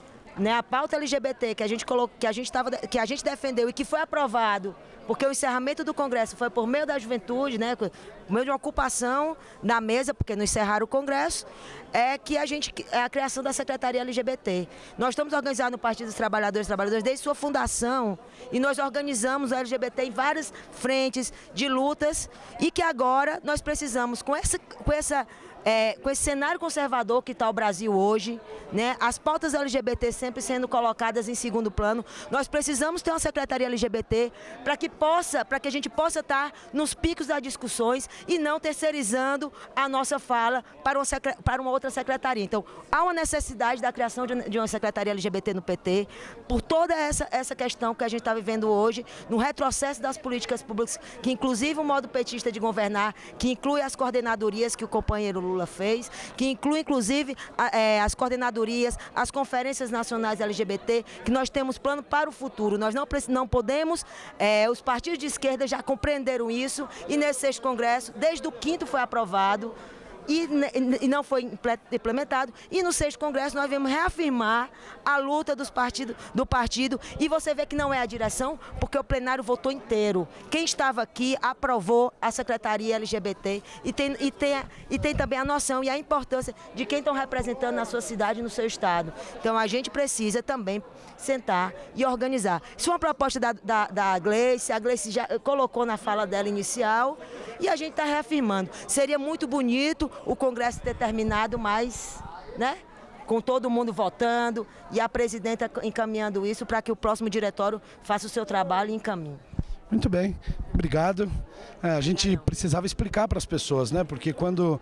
né, a pauta LGBT que a gente colocou, que a gente tava, que a gente defendeu e que foi aprovado porque o encerramento do Congresso foi por meio da juventude, né, por meio de uma ocupação na mesa, porque não encerraram o Congresso, é que a gente é a criação da Secretaria LGBT. Nós estamos organizados no Partido dos Trabalhadores e Trabalhadoras desde sua fundação e nós organizamos o LGBT em várias frentes de lutas e que agora nós precisamos com essa com essa é, com esse cenário conservador que está o Brasil hoje, né, as pautas LGBT sempre sendo colocadas em segundo plano, nós precisamos ter uma secretaria LGBT para que possa, para que a gente possa estar tá nos picos das discussões e não terceirizando a nossa fala para uma, para uma outra secretaria. Então, há uma necessidade da criação de, uma secretaria LGBT no PT, por toda essa, essa questão que a gente está vivendo hoje, no retrocesso das políticas públicas, que inclusive o modo petista de governar, que inclui as coordenadorias que o companheiro Lula fez, que inclui inclusive é, as coordenadorias, as conferências nacionais LGBT, que nós temos plano para o futuro. Nós não, não podemos, é, os partidos de esquerda já compreenderam isso e nesse sexto congresso, desde o quinto foi aprovado, e, e, não foi implementado. E no sexto congresso nós vamos reafirmar a luta dos partidos, do partido e você vê que não é a direção, porque o plenário votou inteiro. Quem estava aqui aprovou a secretaria LGBT e tem, e tem, e tem também a noção e a importância de quem estão representando na sua cidade e no seu estado. Então a gente precisa também sentar e organizar. Isso é uma proposta da, da, da Gleice, a Gleice já colocou na fala dela inicial e a gente está reafirmando. Seria muito bonito o Congresso ter terminado, mas, né? Com todo mundo votando e a presidenta encaminhando isso para que o próximo diretório faça o seu trabalho e encaminhe. Muito bem, obrigado. É, a gente precisava explicar para as pessoas, né? Porque quando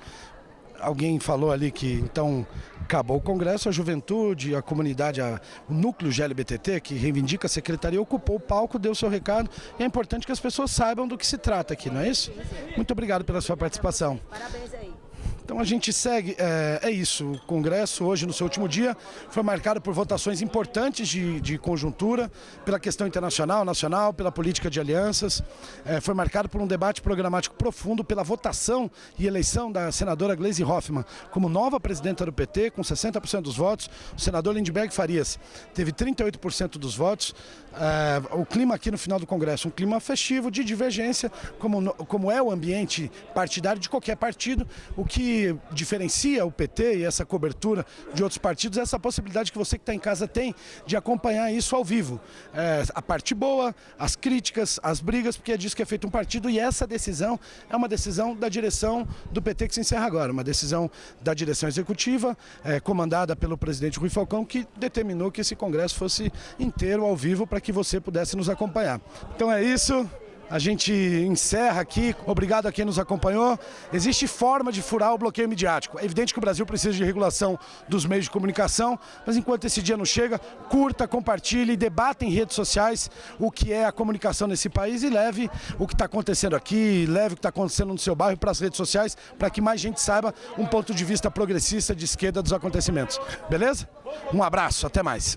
alguém falou ali que então acabou o Congresso, a juventude, a comunidade, a, o núcleo GLBTT, que reivindica a secretaria, ocupou o palco, deu seu recado. E é importante que as pessoas saibam do que se trata aqui, não é isso? Muito obrigado pela sua participação. Parabéns aí. Então a gente segue, é, é, isso, o Congresso hoje no seu último dia foi marcado por votações importantes de, de conjuntura, pela questão internacional, nacional, pela política de alianças, é, foi marcado por um debate programático profundo, pela votação e eleição da senadora Gleisi Hoffmann como nova presidenta do PT, com 60% dos votos, o senador Lindbergh Farias teve 38% dos votos, é, o clima aqui no final do Congresso, um clima festivo de divergência, como, como é o ambiente partidário de qualquer partido, o que diferencia o PT e essa cobertura de outros partidos é essa possibilidade que você que está em casa tem de acompanhar isso ao vivo. É, a parte boa, as críticas, as brigas, porque é disso que é feito um partido e essa decisão é uma decisão da direção do PT que se encerra agora, uma decisão da direção executiva, é, comandada pelo presidente Rui Falcão, que determinou que esse Congresso fosse inteiro ao vivo para que que você pudesse nos acompanhar. Então é isso. A gente encerra aqui. Obrigado a quem nos acompanhou. Existe forma de furar o bloqueio midiático. É evidente que o Brasil precisa de regulação dos meios de comunicação, mas enquanto esse dia não chega, curta, compartilhe, debata em redes sociais o que é a comunicação nesse país e leve o que está acontecendo aqui, leve o que está acontecendo no seu bairro para as redes sociais, para que mais gente saiba um ponto de vista progressista de esquerda dos acontecimentos. Beleza? Um abraço, até mais.